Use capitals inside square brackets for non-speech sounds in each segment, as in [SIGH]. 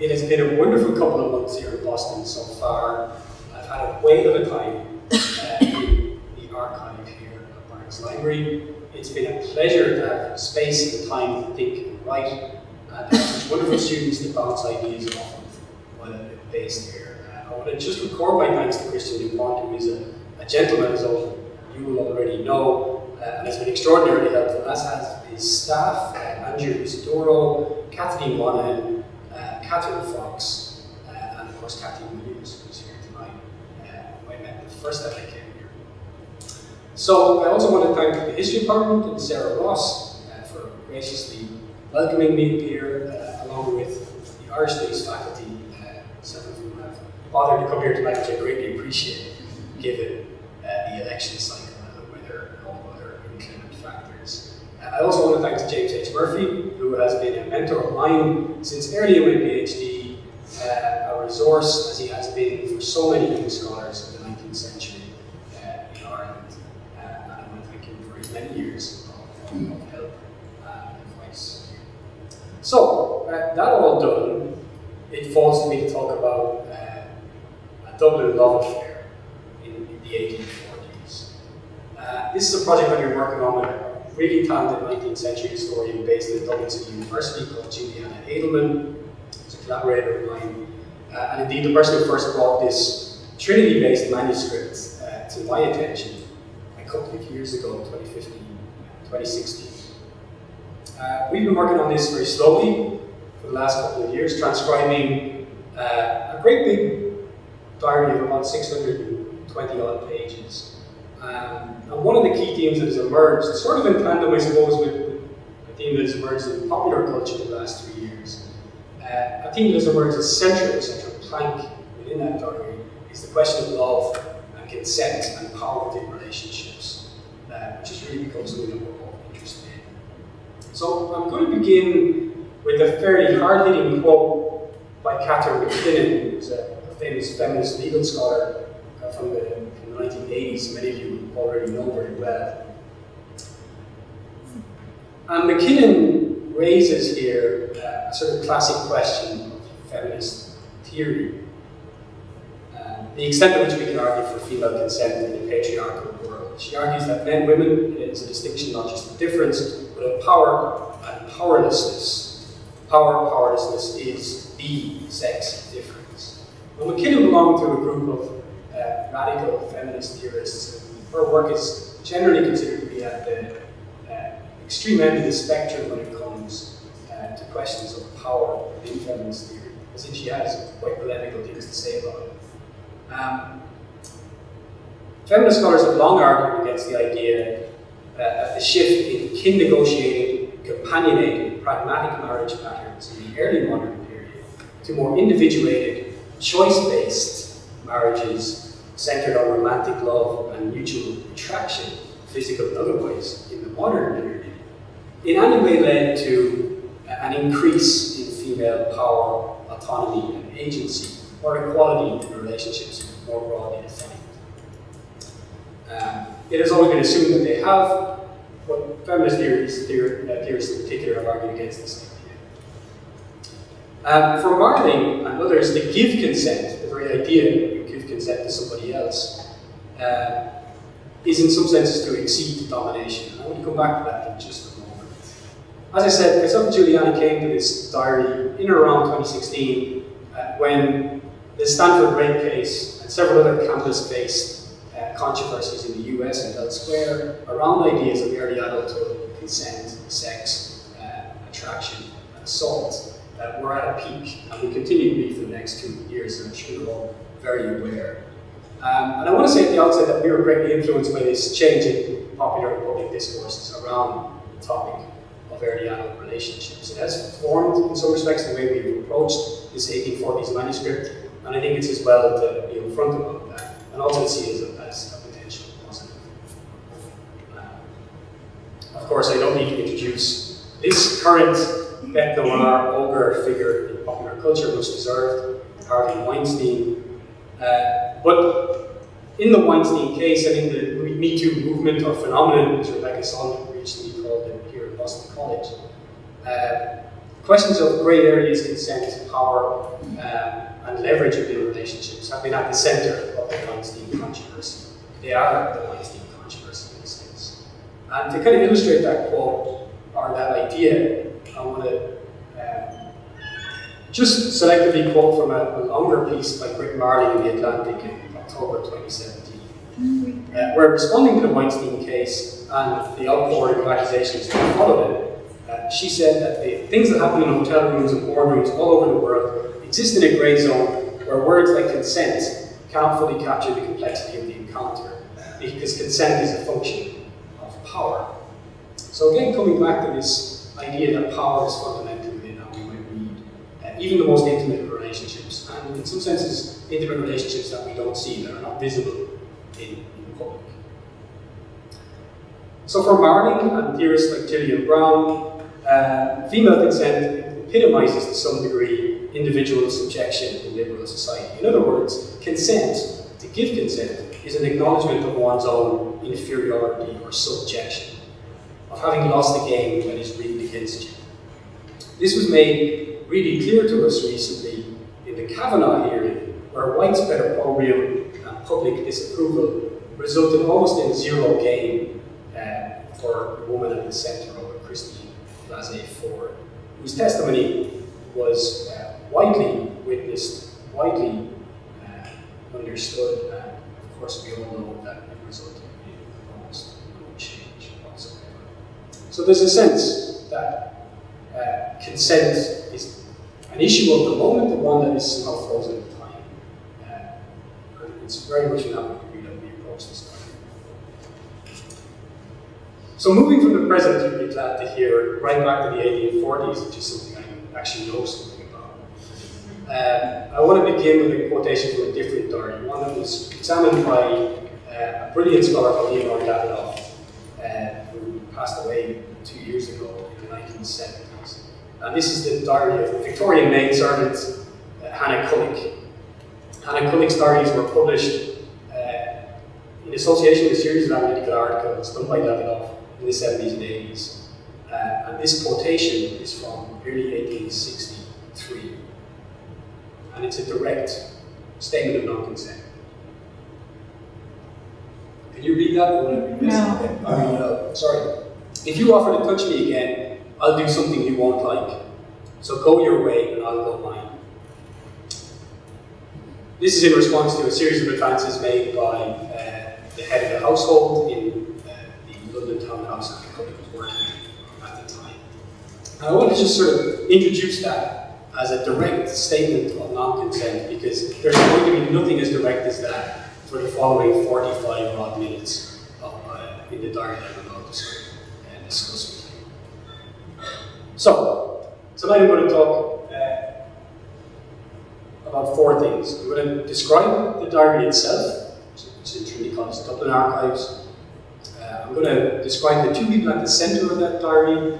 It has been a wonderful couple of months here in Boston so far. I've had a whale of a time uh, in the archive here at Burns Library. It's been a pleasure to have space and time to think and write, and wonderful students to bounce ideas off of while I'm based here. Uh, I want to just record my thanks to Christian DuPont, who is a, a gentleman, as all you will already know, uh, and has been extraordinarily helpful, as has his staff, uh, Andrew Isidoro, Kathleen Monahan, Catherine Fox, uh, and of course Kathy Williams, who's here tonight, uh, who I met the first time I came here. So I also want to thank the History Department and Sarah Ross uh, for graciously welcoming me here, uh, along with the Irish Studies faculty, uh, several of whom have bothered to come here tonight, which I greatly appreciate, given uh, the election cycle and the weather and all other inclement factors. Uh, I also want to thank James H. Murphy, who has been a mentor of mine since early in my PhD, uh, a resource as he has been for so many young scholars of the 19th century uh, in Ireland. Uh, and I want to thank him for his many years of, of help uh, and advice. So, uh, that all done, it falls to me to talk about uh, a Dublin love affair in, in the 1840s. Uh, this is a project I've been working on with really talented 19th century historian based at Dublin University called Juliana Adelman. She's a collaborator of mine. Uh, and indeed, the person who first brought this Trinity-based manuscript uh, to my attention a couple of years ago, 2015, 2016. Uh, we've been working on this very slowly for the last couple of years, transcribing uh, a great big diary of about 620 odd pages. Um, and one of the key themes that has emerged, sort of in tandem, I suppose, with, a theme that has emerged in popular culture in the last three years, uh, a theme that has emerged as central, central plank within that diary, is the question of love and consent and power within relationships, uh, which has really become something that we're all interested in. So I'm going to begin with a fairly hard-hitting quote by Catharine MacKinnon, who's a, a famous feminist legal scholar uh, from, the, from the 1980s, many of you already know very well. And MacKinnon raises here uh, a sort of classic question of feminist theory. Uh, the extent to which we can argue for female consent in a patriarchal world. She argues that men women is a distinction not just of difference, but of power and powerlessness. Power powerlessness is the sex difference. Well, MacKinnon belonged to a group of uh, radical feminist theorists. Her work is generally considered to be at the uh, extreme end of the spectrum when it comes uh, to questions of power in feminist theory. I think she has quite polemical things to say about it. Um, feminist scholars have long argued against the idea uh, that the shift in kin negotiated, companionated, pragmatic marriage patterns in the early modern period to more individuated, choice-based marriages centered on romantic love and mutual attraction, physical and otherwise, in the modern period, in any way led to an increase in female power, autonomy, and agency, or equality in relationships more broadly defined. Um, it has always been assumed that they have, but feminist uh, theorists in particular have argued against this idea. Um, for Marling and others, to give consent, the very idea that to somebody else, uh, is in some senses to exceed domination. I want to come back to that in just a moment. As I said, and Juliana came to this diary in around 2016 uh, when the Stanford rape case and several other campus-based uh, controversies in the US and elsewhere around ideas of early adulthood, consent, sex, uh, attraction, and assault uh, were at a peak, and will continue to be for the next two years, and I'm sure all very aware. Um, and I want to say at the outset that we were greatly influenced by this change in popular public discourses around the topic of early adult relationships. It has formed, in some respects, the way we've approached this 1840s manuscript, and I think it's as well to be upfront about that, and also to see it as a, potential positive. Um, of course, I don't need to introduce this current bête noire ogre figure in popular culture, much deserved, Harvey Weinstein. Uh, but in the Weinstein case, I mean, the Me Too movement or phenomenon, as Rebecca Solnit recently called it here at Boston College, uh, questions of grey areas, consent, power, um, and leverage within relationships have been at the centre of the Weinstein controversy. They are the Weinstein controversy in a sense. And to kind of illustrate that quote, or that idea, I want to um, just selectively quote from a, a, longer piece by Brit Marling in The Atlantic in October 2017, uh, where responding to the Weinstein case and the outpouring of accusations that followed it, uh, she said that the things that happen in hotel rooms and boardrooms all over the world exist in a grey zone where words like consent cannot fully capture the complexity of the encounter, because consent is a function of power. So again, coming back to this idea that power is fundamental in how we might read uh, even the most intimate relationships, and in some senses, intimate relationships that we don't see, that are not visible in, in public. So for Marling and theorists like Brown, uh, female consent epitomizes to some degree individual subjection in liberal society. In other words, consent, to give consent, is an acknowledgement of one's own inferiority or subjection, of having lost a game that is rigged against you. This was made really clear to us recently in the Kavanaugh hearing, where widespread opprobrium and public disapproval resulted almost in zero gain uh, for the woman at the centre of it, Christine Blasey Ford, whose testimony was uh, widely witnessed, widely uh, understood, and of course we all know that it resulted in almost no change whatsoever. So there's a sense that uh, consent is an issue of the moment, the one that is somehow frozen in time. Uh, it's very much in that degree that we approach this so moving from the present, you'd be glad to hear, right back to the 1840s, which is something I actually know something about. Um, I want to begin with a quotation from a different diary, one that was examined by uh, a brilliant scholar called Leonore Davidoff, uh, who passed away two years ago in the 1970s. And this is the diary of Victorian maidservant uh, Hannah Cullwick. Hannah Cullwick's diaries were published uh, in association with a series of analytical articles done by Davidoff in the 70s and 80s. Uh, and this quotation is from early 1863. And it's a direct statement of non-consent. Can you read that? Or no. I mean, uh, sorry. If you offer to touch me again, I'll do something you won't like. So go your way and I'll go mine. This is in response to a series of advances made by uh, the head of the household in the London Townhouse and company was working at the time. And I want to just sort of introduce that as a direct statement of non-consent because there's going to be nothing as direct as that for the following 45 odd minutes of, uh, in the diary that I'm about to sort of uh, discuss with you. So, tonight I'm going to talk uh, about four things. I'm going to describe the diary itself, which is in Trinity College Dublin Archives. I'm going to describe the two people at the centre of that diary,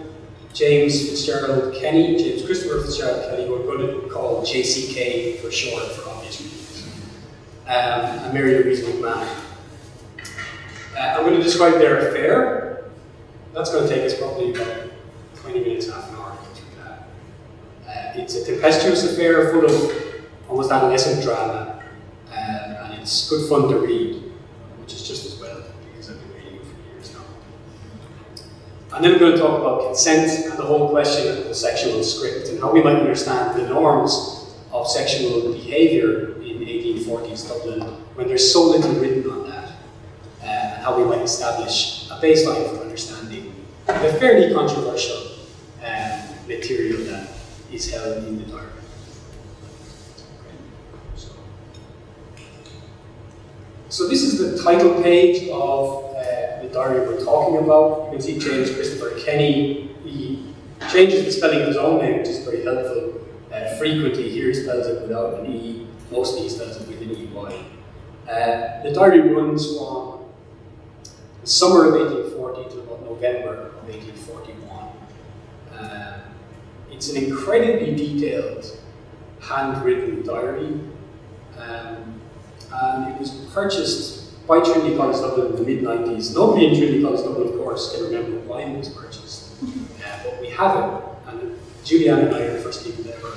James Fitzgerald Kenny, James Christopher Fitzgerald Kenny, who we're going to call JCK for short for obvious reasons, um, and Mary Louise McMahon. Uh, I'm going to describe their affair. That's going to take us probably about 20 minutes, half an hour to go through that. Uh, it's a tempestuous affair full of almost adolescent drama, uh, and it's good fun to read. Which is just as well, because I've been reading it for years now. And then we're going to talk about consent and the whole question of the sexual script and how we might understand the norms of sexual behaviour in 1840s Dublin when there's so little written on that, uh, and how we might establish a baseline for understanding the fairly controversial um, material that is held in the diary. So this is the title page of the diary we're talking about. You can see James Christopher Kenny. He changes the spelling of his own name, which is very helpful. Uh, frequently, here he spells it without an E, mostly he spells it with an EY. Uh, the diary runs from the summer of 1840 to about November of 1841. It's an incredibly detailed, handwritten diary, um, and it was purchased by Trinity College Dublin in the mid-90s. Nobody in Trinity College Dublin, of course, can remember why it was purchased. Uh, but we have it, and Julianne and I are the first people to ever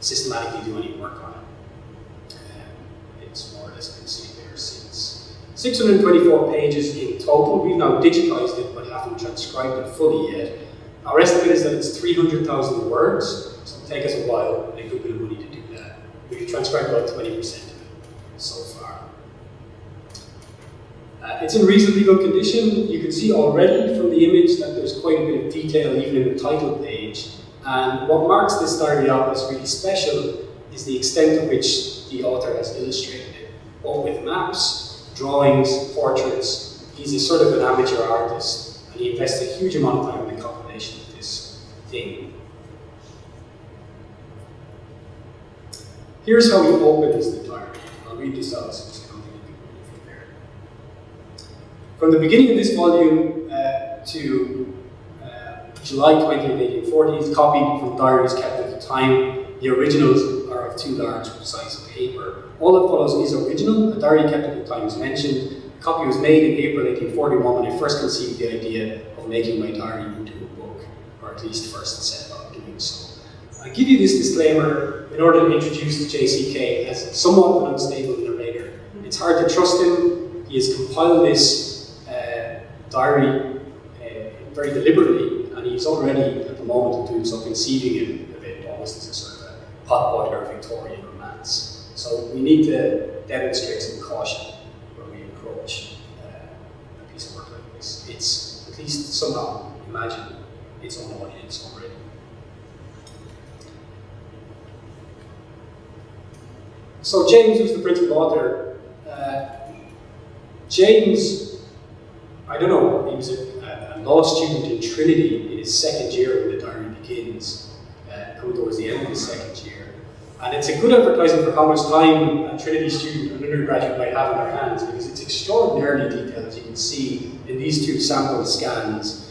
systematically do any work on it. Um, it's more or less been sitting there since. 624 pages in total. We've now digitized it but haven't transcribed it fully yet. Our estimate is that it's 300,000 words, so it'll take us a while and a good bit of money to do that. We've transcribed about 20% of it so far. Uh, it's in reasonably good condition. You can see already from the image that there's quite a bit of detail even in the title page. And what marks this diary out as really special is the extent to which the author has illustrated it, both with maps, drawings, portraits. He's a sort of an amateur artist, and he invests a huge amount of time in the compilation of thing. Here's how he opens the diary. I'll read this out so I don't from there. From the beginning of this volume uh, to July 20th, 1840 is copied from diaries kept at the time. The originals are of too large for size of paper. All that follows is original. A diary kept at the time is mentioned. A copy was made in April 1841 when I first conceived the idea of making my diary into at least first set about doing so. I give you this disclaimer in order to introduce JCK as somewhat an unstable narrator. It's hard to trust him. He has compiled this uh, diary uh, very deliberately and he's already, at the moment doing so, conceiving it a bit almost as a sort of a potboiler Victorian romance. So we need to demonstrate some caution when we approach uh, a piece of work like this. It's at least somehow imagine its audience already. So James was the principal author. Uh, James, I don't know, he was a, a law student in Trinity in his second year when the diary begins, uh, coming towards the end of his second year. And it's a good advertisement for how much time a Trinity student an undergraduate might have in their hands because it's extraordinarily detailed, as you can see in these two sample scans.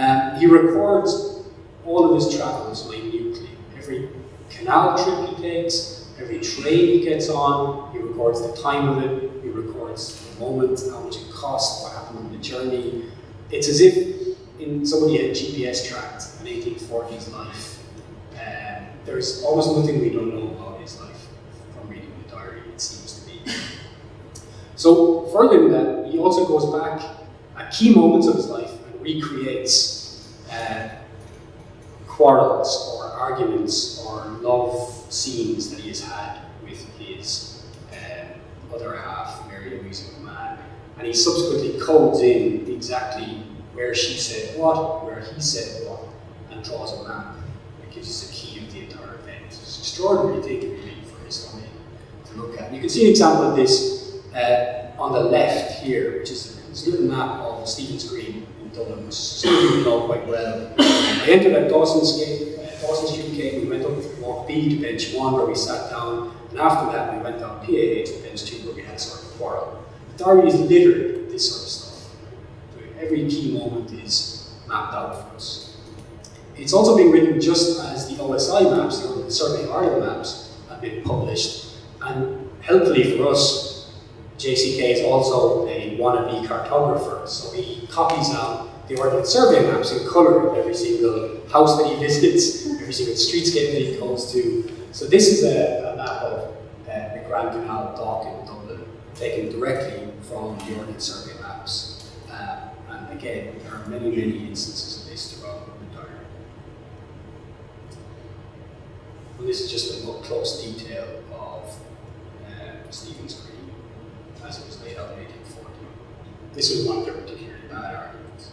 Um, he records all of his travels minutely. Every canal trip he takes, every train he gets on, he records the time of it, he records the moment, how much it cost, what happened on the journey. It's as if in somebody had GPS tracked an 1840s life. Um, there's almost nothing we don't know about his life from reading the diary, it seems to be. So further than that, he also goes back at key moments of his life recreates uh, quarrels or arguments or love scenes that he has had with his um, other half, Mary Louise McMahon. And he subsequently codes in exactly where she said what, where he said what, and draws a map that gives us a key of the entire event. It's an extraordinary thing, really, for historian to look at. you can see an example of this uh, on the left here, which is a little map of Stephen's Green which some you know quite well. I entered at Dawson's Gate, uh, Dawson Street we went up to walk B to bench 1 where we sat down, and after that we went down PAA to bench 2 where we had sort of quarrel. The diary is littered with this sort of stuff every key moment is mapped out for us. It's also being written just as the OSI maps, the Survey Ireland maps, have been published. And helpfully for us, JCK is also a wannabe cartographer, so he copies out the Ordnance Survey maps in colour of every single house that he [LAUGHS] visits, every single streetscape that he goes to. So this is a, a map of uh, the Grand Canal dock in Dublin, taken directly from the Ordnance Survey maps. Uh, again, there are many, many instances of this throughout the diary. And this is just a more close detail of uh, Stephen's Green as it was laid out in 1840. This was one of the particularly bad arguments.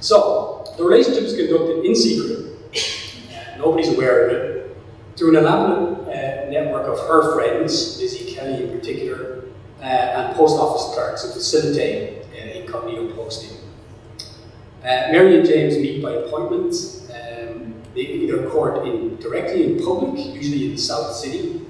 So, the relationship is conducted in secret. Nobody's aware of it. Through an elaborate uh, network of her friends, Lizzie Kelly in particular, uh, and post office clerks to facilitate uh, incognito posting. Uh, Mary and James meet by appointment. Um, they either court in directly in public, usually in the South City,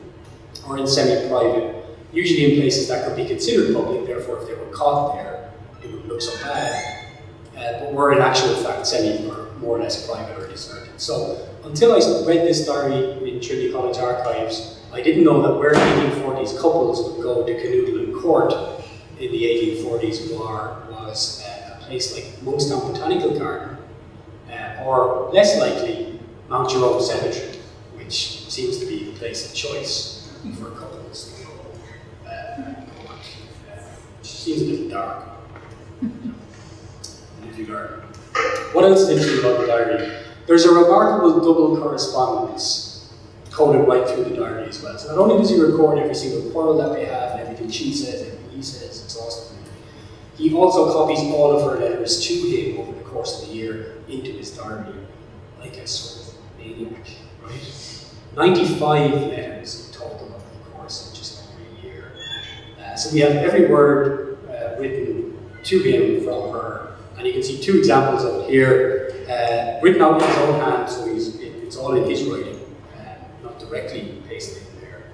or in semi-private, usually in places that could be considered public, therefore if they were caught there, it wouldn't look so bad. Uh, but were in actual fact semi or more or less private or deserted. So until I read this diary in Trinity College archives, I didn't know that where 1840s couples would go to canoodle in court in the 1840s war was uh, a place like Monkstown Botanical Garden, or less likely, Mount Jerome Cemetery, which seems to be the place of choice for couples to go. Uh, which seems a little dark. [LAUGHS] What else is interesting about the diary? There's a remarkable double correspondence coded right through the diary as well. So not only does he record every single quarrel that they have and everything she says, everything he says exhaustively, he also copies all of her letters to him over the course of the year into his diary, like a sort of maniac, right? 95 letters total over the course of just over a year. Uh, so we have every word uh, written to him from her, and you can see two examples of it here, uh, written out in his own hand, so it, it's all in his writing, uh, not directly pasted in there.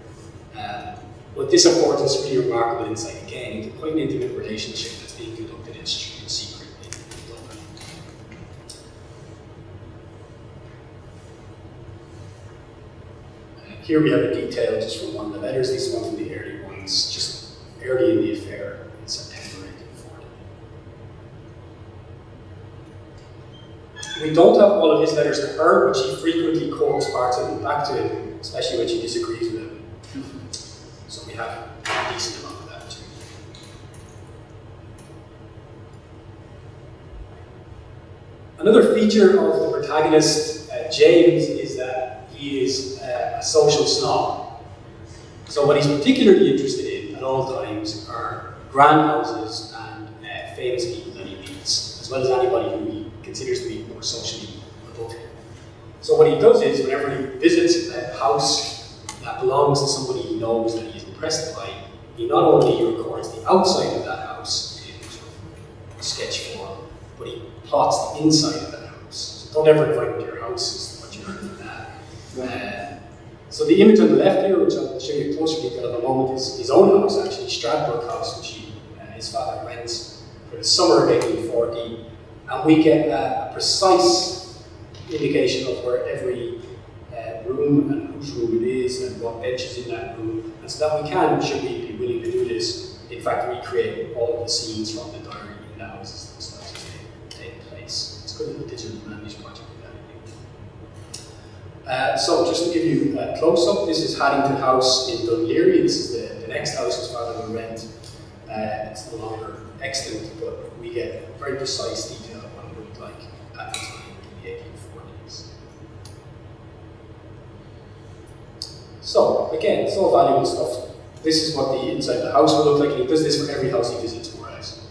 Um, but this affords us really remarkable insight again into quite an intimate relationship that's being conducted in, secret in Dublin. Uh, here we have a detail just from one of the letters. These are one from the early ones, just early in the affair in September 1840. We don't have all of his letters to her, but she frequently quotes parts of them back to him, especially when she disagrees with him. So we have a decent amount of that too. Another feature of the protagonist, uh, James, is that he is uh, a social snob. So what he's particularly interested in at all times are grand houses and uh, famous people that he meets, as well as anybody who considers to be more socially above. So what he does is, whenever he visits a house that belongs to somebody he knows that he's impressed by, he not only records the outside of that house in sketch form, but he plots the inside of that house. So don't ever invite me to your house, is what you learn from that. Uh, so the image on the left here, which I'll show you a closer detail in a moment, is his own house, actually, Stradbrook House, which he, uh, his father rents for the summer of 1840. And we get a precise indication of where every uh, room and whose room it is and what bench is in that room. And so that we can, should we be willing to do this, in fact recreate all of the scenes from the diary in the houses themselves as they take place. It's good little digital managed project. Uh, so just to give you a close-up, this is Haddington House in Dunleary. This is the, the next house his father will rent. Uh, it's no longer extant, but we get very precise detail of what it looked like at the time in the 1840s. So, again, it's all valuable stuff. This is what the inside of the house will look like, he does this for every house he visits, more or less.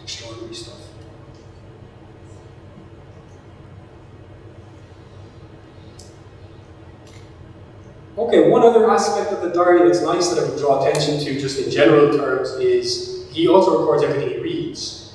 Extraordinary stuff. Okay, one other aspect of the diary that's nice that I would draw attention to just in general terms is he also records everything he reads.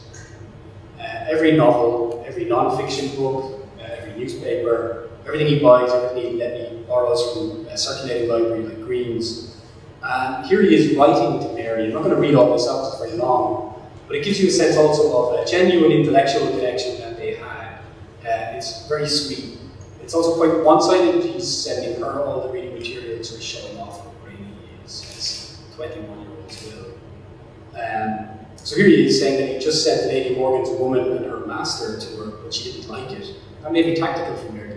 Uh, every novel, every non-fiction book, uh, every newspaper, everything he buys, everything he, he borrows from a circulating library like Green's. And here he is writing to Mary. I'm not going to read all this out, it's very long, but it gives you a sense also of a genuine intellectual connection that they had. Uh, it's very sweet. It's also quite one-sided. He's sending her all the reading materials, he's showing off how brainy he is, as 21-year-olds will. Um, so here he is saying that he just sent Lady Morgan's woman and her master to her, but she didn't like it. That may be tactical for Mary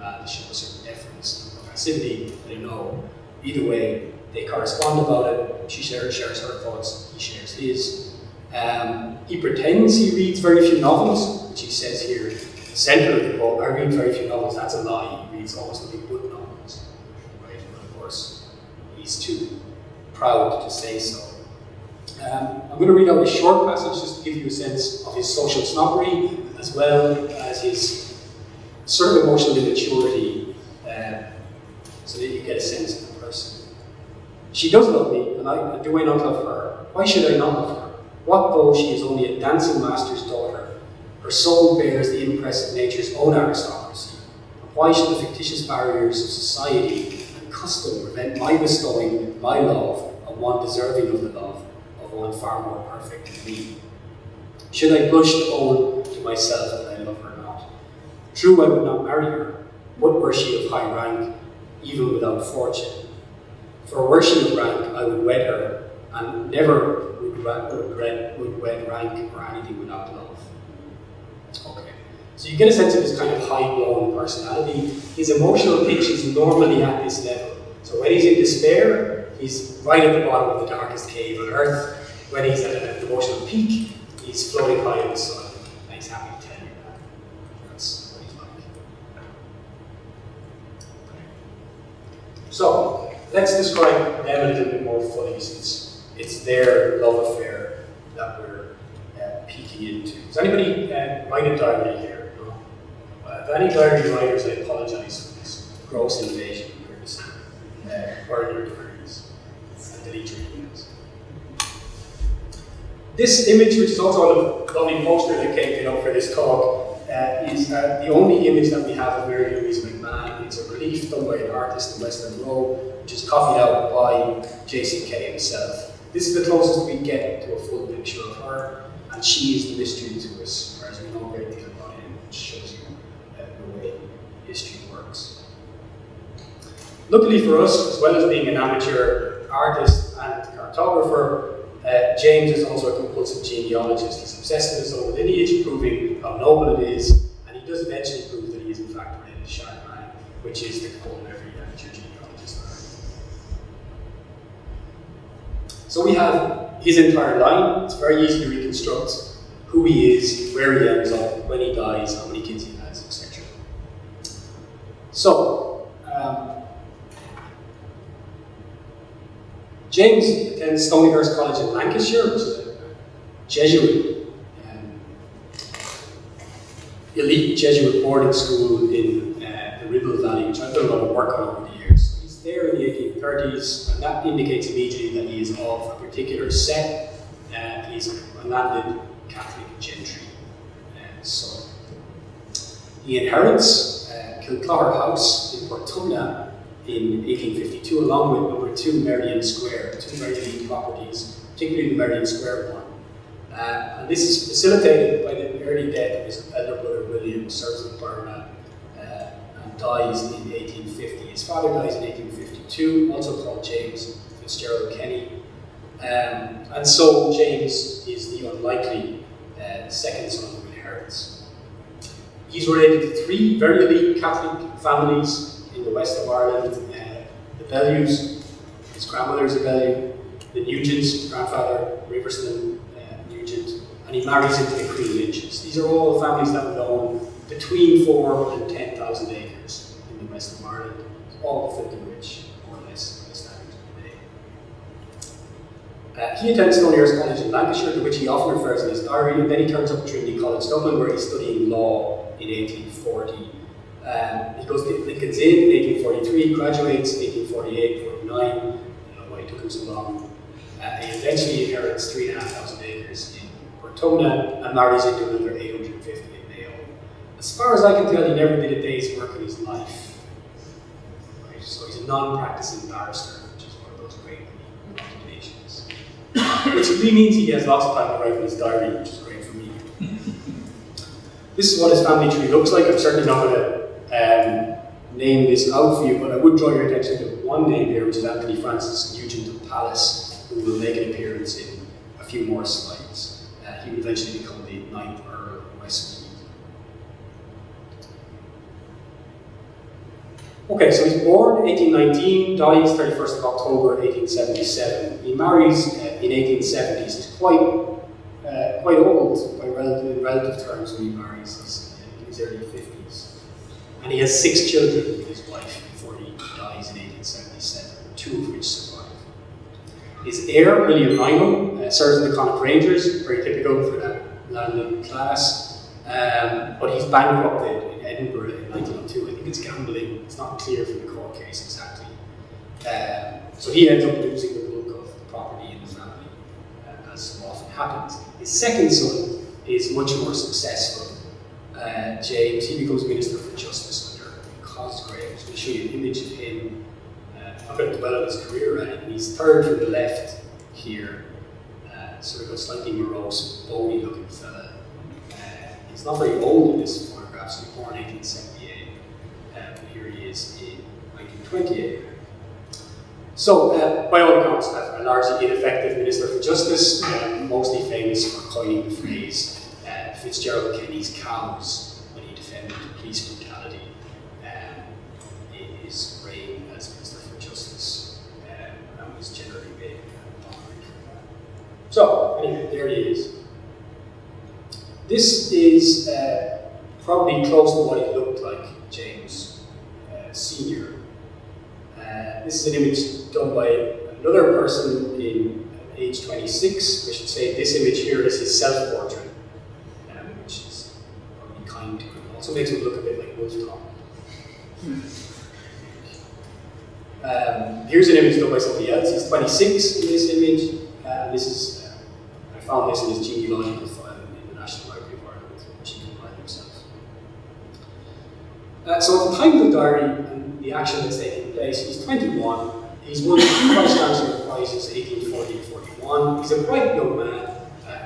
McMahon show a certain deference and passivity, I don't know. Either way, they correspond about it. She shares, shares her thoughts, he shares his. Um, he pretends he reads very few novels, which he says here, center of the book, I read very few novels, that's a lie. He reads almost nothing but novels. Right? But of course, he's too proud to say so. Um, I'm going to read out a short passage just to give you a sense of his social snobbery as well as his sort of emotional immaturity um, so that you get a sense of the person. She does love me, and I, do I not love her? Why should I not love her? What though she is only a dancing master's daughter? Her soul bears the impress of nature's own aristocracy. Why should the fictitious barriers of society and custom prevent my bestowing my love on one deserving of the love of one far more perfect than me? Should I blush to own to myself that I love her? True, I would not marry her, but were she of high rank, even without fortune. For were she of rank, I would wed her, and never would, would, would wed rank or anything without love. Okay. So you get a sense of his kind of high-blown personality. His emotional pitch is normally at this level. So when he's in despair, he's right at the bottom of the darkest cave on earth. When he's at an emotional peak, he's floating high in the sun, and he's happy to tell you that. That's what he's like. So, let's describe them a little bit more fully since it's their love affair that we're uh, peeking into. Does anybody uh, write a diary here? No? Uh, if any diary writers, I apologize for this gross invasion of privacy. Uh, burn your diaries and delete your emails. This image, which is also on a lovely poster that came up for this talk, uh, is uh, the only image that we have of Mary Louise McMahon. It's a relief done by an artist in Western Row, which is copied out by JCK himself. This is the closest we get to a full picture of her, and she is the mystery to us, whereas we know a great deal about him, which shows you uh, the way history works. Luckily for us, as well as being an amateur artist and cartographer, uh, James is also a compulsive genealogist. He's obsessed with his own lineage, proving how noble it is, and he does eventually prove that he is in fact related to Charlemagne, which is the goal of every amateur genealogist. So we have his entire line. It's very easy to reconstruct who he is, where he ends up, when he dies, how many kids he has, etc. So, um, James attends Stonyhurst College in Lancashire, which is a Jesuit, um, elite Jesuit boarding school in uh, the Ribble Valley, which I've done a lot of work on over the years. So he's there in the 1830s, and that indicates immediately that he is of a particular set. Uh, he's a landed Catholic gentry. Uh, so he inherits uh, House in Portumna in 1852, along with number two Merrion Square, two unique properties, particularly the Merrion Square one. Uh, and this is facilitated by the early death of his elder brother William, serves in Burma, uh, and dies in 1850. His father dies in 1852, also called James Fitzgerald Kenny. Um, and so James is the unlikely uh, second son who inherits. He's related to three very elite Catholic families in the west of Ireland. Uh, the Bellews, his grandmother is a Bellew, the Nugents, grandfather, Riverston uh, Nugent, and he marries into the Queen Lynches. These are all families that would own between four and 10,000 acres in the west of Ireland, all filthy rich, more or less, by standards of the day. Uh, he attends Stonyhurst College in Lancashire, to which he often refers in his diary, and then he turns up to Trinity College Dublin, where he's studying law in 1840. Um, he goes to Lincoln's Inn in 1843, graduates 1848, 49. I why it took him so long. Uh, he eventually inherits 3,500 acres in Portumna and marries into another 850 in Mayo. As far as I can tell, he never did a day's work in his life. Right? So he's a non-practicing barrister, which is one of those great occupations. which really means he has lots of time to write in his diary, which is great for me. [LAUGHS] this is what his family tree looks like. I'm certainly not going to um, name this out for you, but I would draw your attention to one name here, which is Anthony Francis Nugent of Pallas, who will make an appearance in a few more slides. Uh, he will eventually become the ninth Earl of Westmeath. Okay, so he's born 1819, dies 31st of October 1877. He marries uh, in 1870s. He's quite uh, quite old by relative, relative terms when he marries. He's in his early 50s. And he has six children with his wife before he dies in 1877, two of which survive. His heir, William Lynham, uh, serves in the Connacht Rangers, very typical for that landed class. Um, but he's bankrupted in Edinburgh in 1902. I think it's gambling. It's not clear from the court case exactly. Um, so he ends up losing the bulk of the property in the family, uh, as often happens. His second son is much more successful. Uh, James, he becomes Minister for Justice under Cosgrave. So I'll show you an image of him. Uh, I'm going to dwell on his career, right? He's third from the left here. Uh, sort of a slightly morose, bony looking fella. Uh, he's not very old in this photograph, so he was born in 1878. Um, here he is in 1928. So, uh, by all accounts, a largely ineffective Minister for Justice, um, mostly famous for coining the phrase uh, Fitzgerald Kenny's cows when he defended police brutality um, is reign as Minister for Justice um, and was generally that. So, anyway, there he is. This is uh, probably close to what he looked like, James uh, Sr. Uh, this is an image done by another person in age 26. I should say this image here is his self-portrait, um, which is probably him. Also makes him look a bit like Wolf. Um, here's an image done by somebody else. He's 26 in this image. Uh, this is, uh, I found this in his genealogical file in the National Library of Ireland, which he compiled himself. Uh, so at the time of the diary and the action that's taking place, he's 21. He's won two Vice Chancellor Prizes, 1840 and 41. He's a bright young man,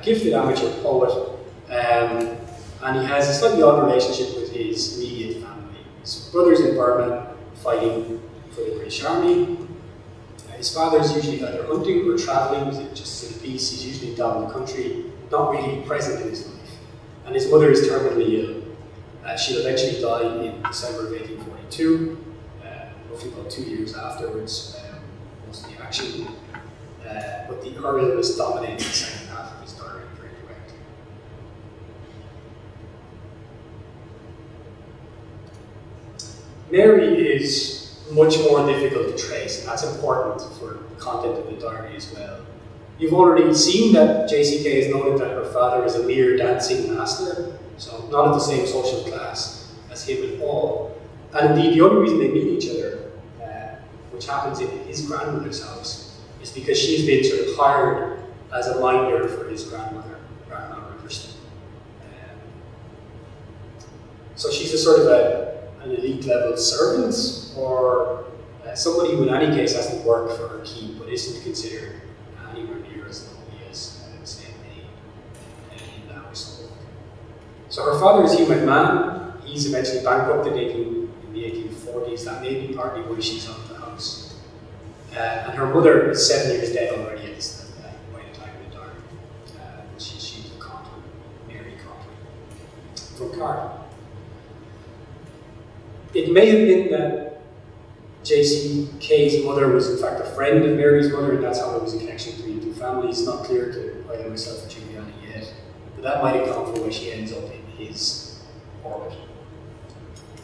gifted amateur poet, um, and he has a slightly odd relationship with his immediate family. His brother's in Burma fighting for the British Army. Uh, his father's usually either hunting or travelling, just in peace. He's usually down the country, not really present in his life. And his mother is terminally ill. Uh, she'll eventually die in December of 1842, uh, roughly about two years afterwards, most of the action. Uh, but the her illness dominates the second half of his diary very directly. Mary is much more difficult to trace, and that's important for the content of the diary as well. You've already seen that JCK has noted that her father is a mere dancing master, so not of the same social class as him at all. And indeed, the only reason they meet each other, uh, which happens in his grandmother's house, is because she's been sort of hired as a minder for his grandmother, Grandma Riverston. Um, so she's a sort of a, an elite level servant, or uh, somebody who in any case hasn't worked for her keep, but isn't considered anywhere near as lonely as, uh, say, me uh, in the household. So her father is human man, He's eventually bankrupted in the 1840s. That may be partly why she's of the house. Uh, and her mother is seven years dead already at this uh, by the time of the diary. Uh, she, she's a Conklin, Mary Conklin, from Cardiff. It may have been that J.C.K.'s mother was in fact a friend of Mary's mother, and that's how there was a connection between the two families. Not clear to either myself or Juliana yet, but that might account for why she ends up in his orbit.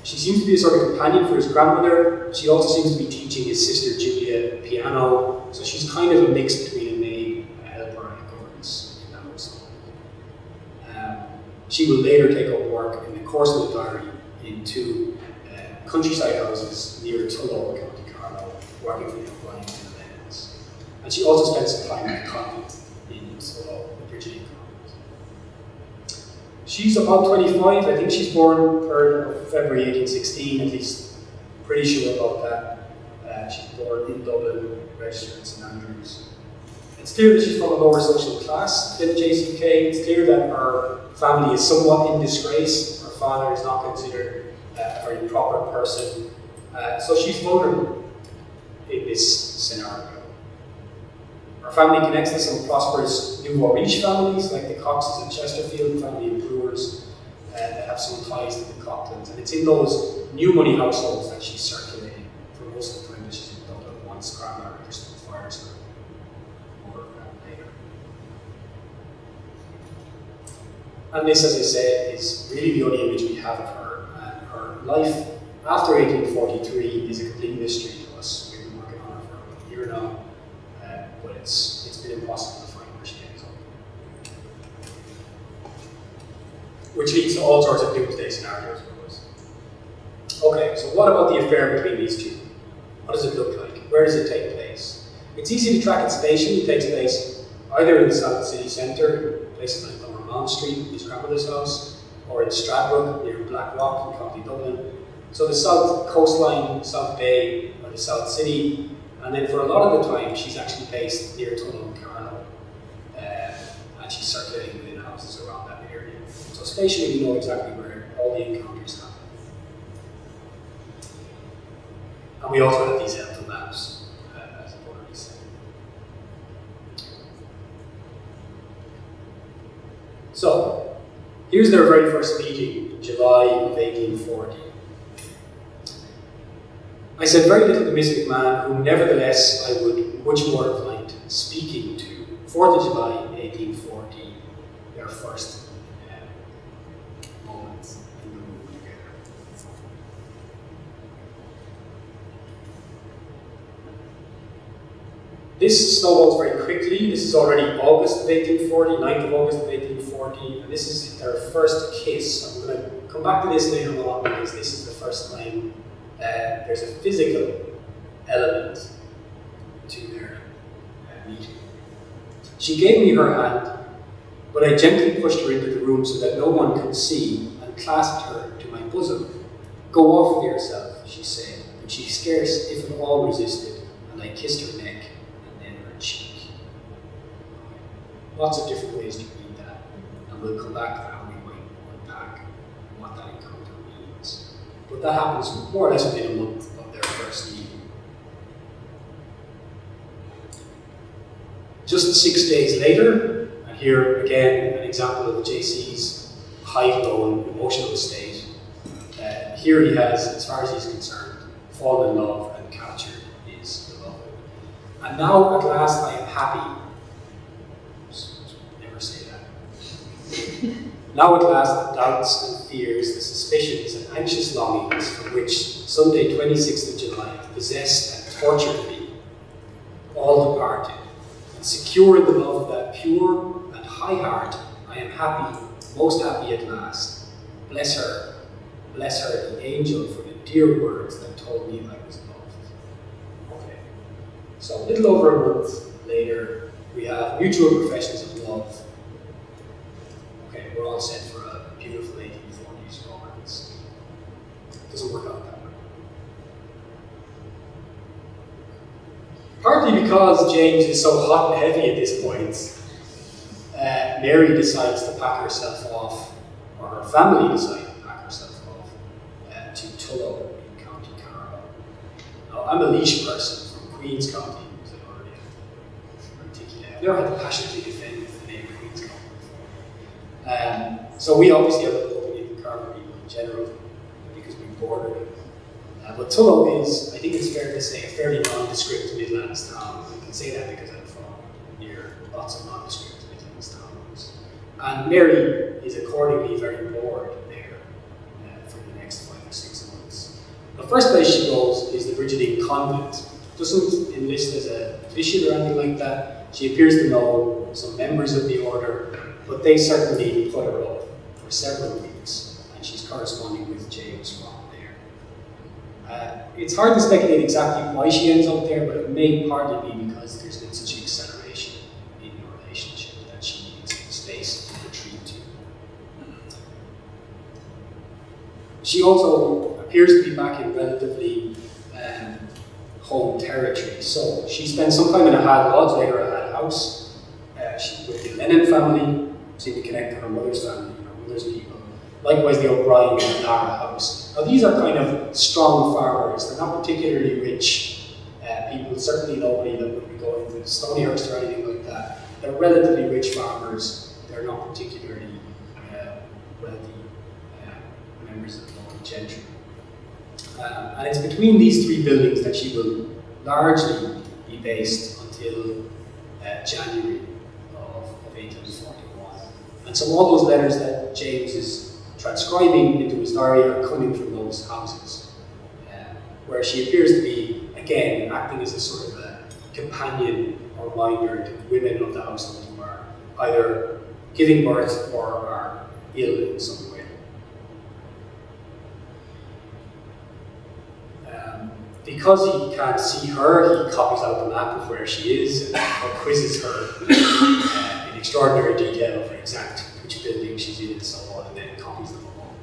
She seems to be a sort of companion for his grandmother. She also seems to be teaching his sister Julia piano, so she's kind of a mix between a maid, a helper, and a governess in that household. Um, she will later take up work in the course of the diary in two countryside houses near Tullow, County Carlow, working for the O'Brien and the Lennons. And she also spent some time at convent in Tullow, the Brigidine convent. She's about 25, I think she's born 3rd of February 1816, at least pretty sure about that. Uh, she's born in Dublin, registered in St Andrews. It's clear that she's from a lower social class than JCK. It's clear that her family is somewhat in disgrace. Her father is not considered uh, a very proper person. Uh, so she's vulnerable in this scenario. Her family connects to some prosperous nouveau riche families, like the Coxes and Chesterfield family of brewers, uh, that have some ties to the Cochlans. And it's in those new money households that she's circulating for most of the time that she's in Dublin once Grandma Riverston fires her or. And this, as I said, is really the only image we have of her. Life after 1843 is a complete mystery to us. We've been working on it for about a year now, uh, but it's, it's been impossible to find where she ends up. Which leads to all sorts of doomsday scenarios for us. Okay, so what about the affair between these two? What does it look like? Where does it take place? It's easy to track it spatially. It takes place either in the South City Centre, places like Lower Mount Street, his grandmother's house, or in Stradbrook near Blackrock in County Dublin. So the South Coastline, South Bay, or the South City, and then for a lot of the time she's actually based near and Carlow, uh, and she's circulating within houses around that area. So spatially we know exactly where all the encounters happen. And we also have these helpful maps, uh, as I've already said. So, here's their very first meeting, July of 1840. I said very little to Miss McMahon, whom nevertheless I would much more have liked speaking to. 4th of July 1840, their first uh, moments in the room together. This snowballs very quickly. This is already August of 1840, 9th of August of 1840, and this is their first kiss. I'm going to come back to this later on because this is the first time uh, there's a physical element to their uh, meeting. She gave me her hand, but I gently pushed her into the room so that no one could see and clasped her to my bosom. Go off with yourself, she said, but she scarce, if at all, resisted, and I kissed her neck and then her cheek. Lots of different ways to read back to how we might unpack what that encounter means. But that happens more or less within a month of their first meeting. Just six days later, and here again an example of the JC's high low emotional state. Uh, here he has, as far as he's concerned, fallen in love and captured his beloved. And now at last I am happy. Never say that. Now at last the doubts and fears, the suspicions and anxious longings for which Sunday 26th of July possessed and tortured me, all departed and secure in the love of that pure and high heart, I am happy, most happy at last. Bless her, bless her, the angel, for the dear words that told me I was loved. Okay, so a little over a month later, we have mutual professions of love. All set for a beautiful 1840s romance. Doesn't work out that way. Partly because James is so hot and heavy at this point, uh, Mary decides to pack herself off, or her family decides to pack herself off, uh, to Tullow in County Carlow. Now, I'm a Laois person from Queen's County, as I already articulated. I've never had to passionately defend the name Queen's County before. Um, so we obviously have a bit in Carlow in general, because we border it. Uh, but Tullow is, I think it's fair to say, a fairly nondescript Midlands town. I can say that because I'm from near lots of nondescript Midlands towns. And Mary is accordingly very bored there uh, for the next five or six months. The first place she goes is the Brigidine Convent. Doesn't enlist as a official or anything like that. She appears to know some members of the order, but they certainly put her up for several weeks, and she's corresponding with James from there. Uh, it's hard to speculate exactly why she ends up there, but it may partly be because there's been such an acceleration in the relationship that she needs space to retreat to. She also appears to be back in relatively um, home territory. So she spent some time in a Had Lodge, later a Had House. Uh, with the Lennon family, seemed to connect to her mother's family, her mother's people. Likewise, the O'Brien and Lara House. Now, these are kind of strong farmers. They're not particularly rich uh, people, certainly nobody that would be going to Stonyhurst or anything like that. They're relatively rich farmers. They're not particularly uh, wealthy uh, members of the local gentry. Um, and it's between these three buildings that she will largely be based until uh, January of, of 1841. And so all those letters that James is transcribing into his diary are coming from those houses, uh, where she appears to be, again, acting as a sort of a companion or minder to women of the household who are either giving birth or are ill in some way. Um, because he can't see her, he copies out the map of where she is and quizzes her uh, extraordinary detail over exact which building she's in and so on, and then copies them all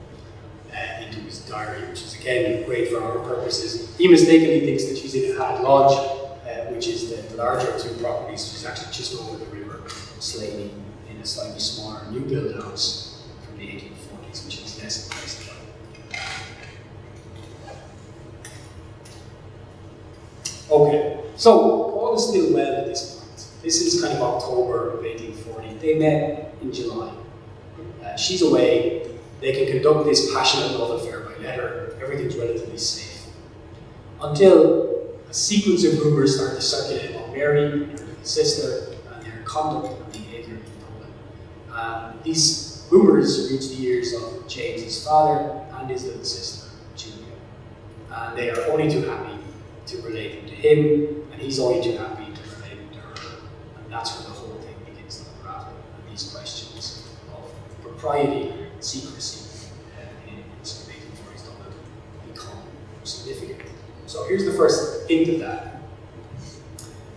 uh, into his diary, which is again great for our purposes. He mistakenly thinks that she's in Had Lodge, uh, which is the, the larger of two properties, which is actually just over the river, Slaney, in a slightly smaller new build house from the 1840s, which is less impressive. Okay, so all is still well at this point. This is kind of October of 1840. They met in July. Uh, she's away they can conduct this passionate love affair by letter. Everything's relatively safe. Until a sequence of rumors start to circulate about Mary, and her sister, and their conduct and behavior in public. Um, these rumors reach the ears of James's father and his little sister, Julia. And they are only too happy to relate them to him, and he's only too happy to relate them to her. And that's where the whole thing begins to unravel. And these questions of propriety and secrecy uh, in some making for his done become significant. So here's the first hint of that.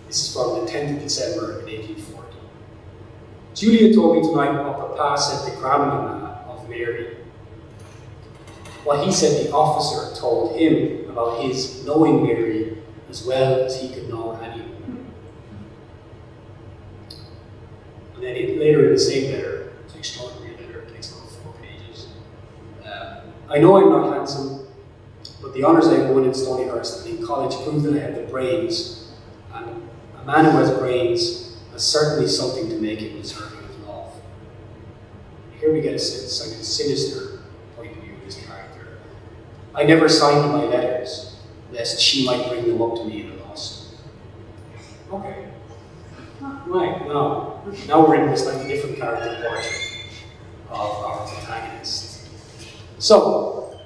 This is from the 10th of December 1840. Julia told me tonight what Papa said to Grandmama of Mary. What he said the officer told him about his knowing Mary as well as he could know anyone. And then later in the same letter, it's an extraordinary letter, it takes about four pages. Uh, I know I'm not handsome, but the honours I won in Stonyhurst and in college prove that I have the brains. And a man who has brains has certainly something to make him deserving of love. Here we get a, a sinister point of view of his character. I never signed my letters, lest she might bring them up to me in a lawsuit. Okay. Right, now, now we're in this like different character portrait of our protagonist. So,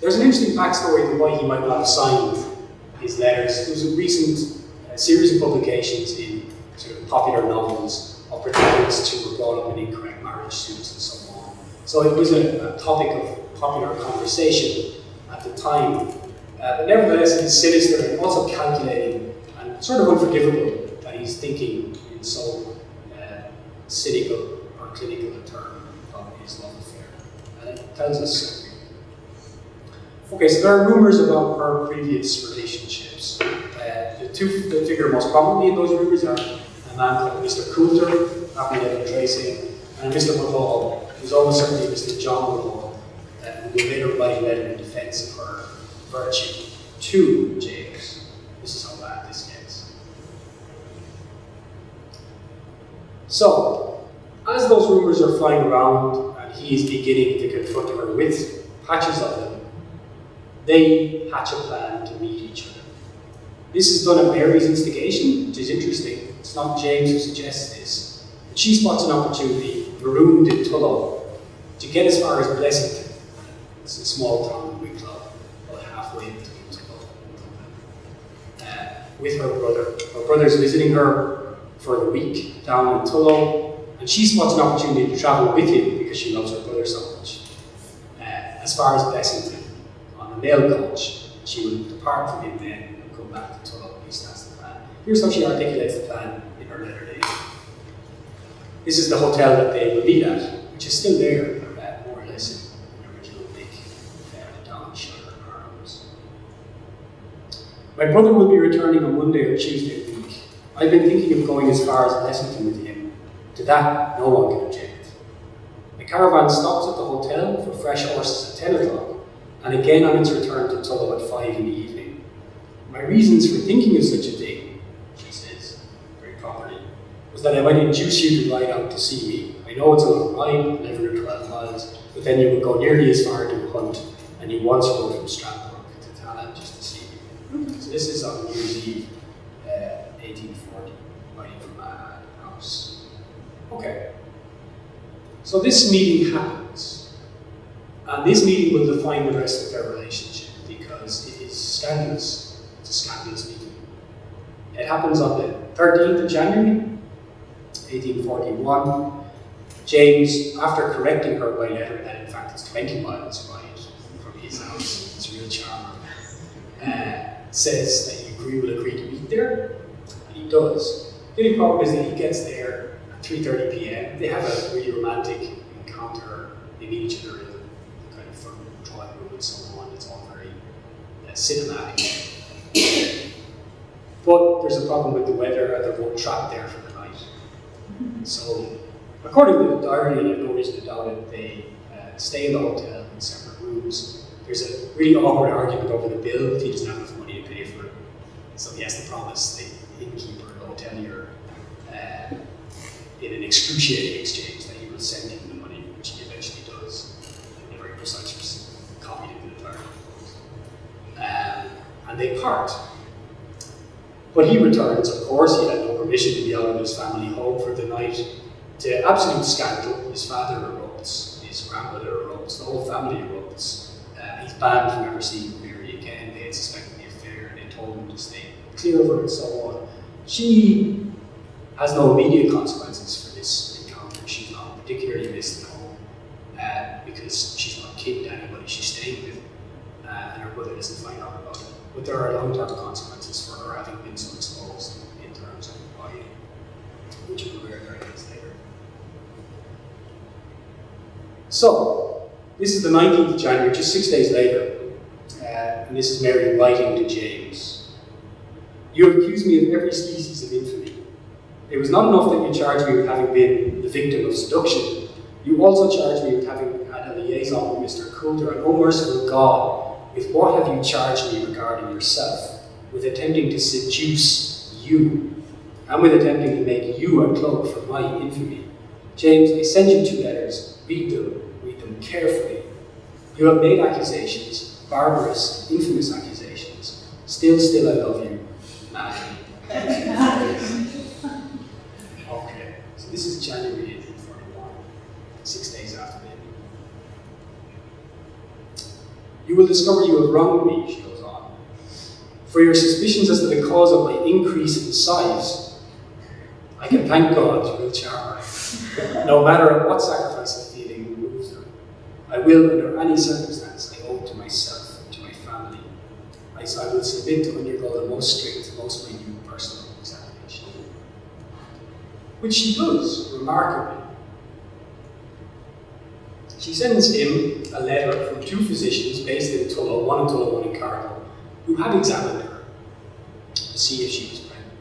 there's an interesting backstory to why he might not have signed his letters. There was a recent uh, series of publications in sort of popular novels of protagonists who were brought up in incorrect marriage suits and so on. So it was a, a topic of popular conversation at the time. Uh, but nevertheless, it is sinister and also calculating and sort of unforgivable that he's thinking in so uh, cynical or clinical term of his love affair. And it tells us something. Okay, so there are rumors about her previous relationships. Uh, the two that figure most prominently in those rumors are a man called Mr. Coulter, Evan Tracy, and Mr. Woodhall, who's almost certainly Mr. John uh, who will later write a in defense of her virtue to James. This is how bad this gets. So, as those rumors are flying around and he is beginning to confront her with patches of them, they hatch a plan to meet each other. This is done at Mary's instigation, which is interesting. It's not James who suggests this. But she spots an opportunity, marooned in Tullow, to get as far as Blessington. It's a small town in Wicklow, about halfway between Tullow and. Uh, with her brother. Her brother's visiting her for the week down in Tullow, and she spots an opportunity to travel with him because she loves her brother so much. Uh, as far as Blessington on a mail coach, she will depart from him then and come back to Tullow. At least that's the plan. Here's how she articulates the plan in her letter to. This is the hotel that they will meet at, which is still there, uh, more or less in the original big uh, down shutter arms. My brother will be returning on Monday or Tuesday the. I've been thinking of going as far as Blessington with him. To that, no one can object. The caravan stops at the hotel for fresh horses at 10 o'clock, and again on its return to Tullow at 5 in the evening. My reasons for thinking of such a thing, she says, very properly, was that I might induce you to ride out to see me. I know it's a long ride, 11 or 12 miles, but then you would go nearly as far to hunt, and you once rode from Stradbrook to Talland just to see me. So this is on New Year's Eve, 1840, riding from my house. Okay. So this meeting happens. And this meeting will define the rest of their relationship because it is scandalous. It's a scandalous meeting. It happens on the 13th of January, 1841. James, after correcting her by letter that in fact it's 20 miles ride from his house, it's a real charmer, uh, says that agree, will agree to meet there, does. The only problem is that he gets there at 3.30 p.m. They have a really romantic encounter. They meet each other in the kind of front drawing room and so on. It's all very uh, cinematic. But there's a problem with the weather and they're both trapped there for the night. So, according to the diary, and have no reason to doubt it, they uh, stay in the hotel in separate rooms. There's a really awkward argument over the bill. He doesn't have enough money to pay for it. So he has to promise the innkeeper, the hotelier, uh, in an excruciating exchange that he will send him the money, which he eventually does. He never course, I just copied it in the letter. Um, and they part. But he returns, of course, he had no permission to be out of his family home for the night. To absolute scandal, his father erupts, his grandmother erupts, the whole family erupts. Uh, he's banned from ever seeing Mary again. They had suspected the him to stay clear of her and so on. She has no immediate consequences for this encounter. She's not particularly missed at home uh, because she's not kidding anybody she's staying with, uh, and her brother doesn't find out about it. But there are long-term consequences for her having been so exposed in terms of lying, which we'll hear very later. So, this is the 19th of January, just six days later, uh, and this is Mary writing to James. You have accused me of every species of infamy. It was not enough that you charged me with having been the victim of seduction. You also charged me with having had a liaison with Mr. Coulter, and oh merciful God, with what have you charged me regarding yourself? With attempting to seduce you, and with attempting to make you a cloak for my infamy. James, I send you two letters. Read them. Read them carefully. You have made accusations, barbarous, infamous accusations. Still, still, I love you. [LAUGHS] Okay, so this is January 1841, six days after the You will discover you have wronged me, she goes on. For your suspicions as to the cause of my increase in size, I can thank God you will charm her. [LAUGHS] No matter at what sacrifice of feeling moves her, I will, under any circumstance, I owe to myself, to my family. I, I will submit to undergo the most strict, most minute personal examination. Which she does, remarkably. She sends him a letter from two physicians based in Tullow, one in Tullow, one in Carlow, who had examined her to see if she was pregnant.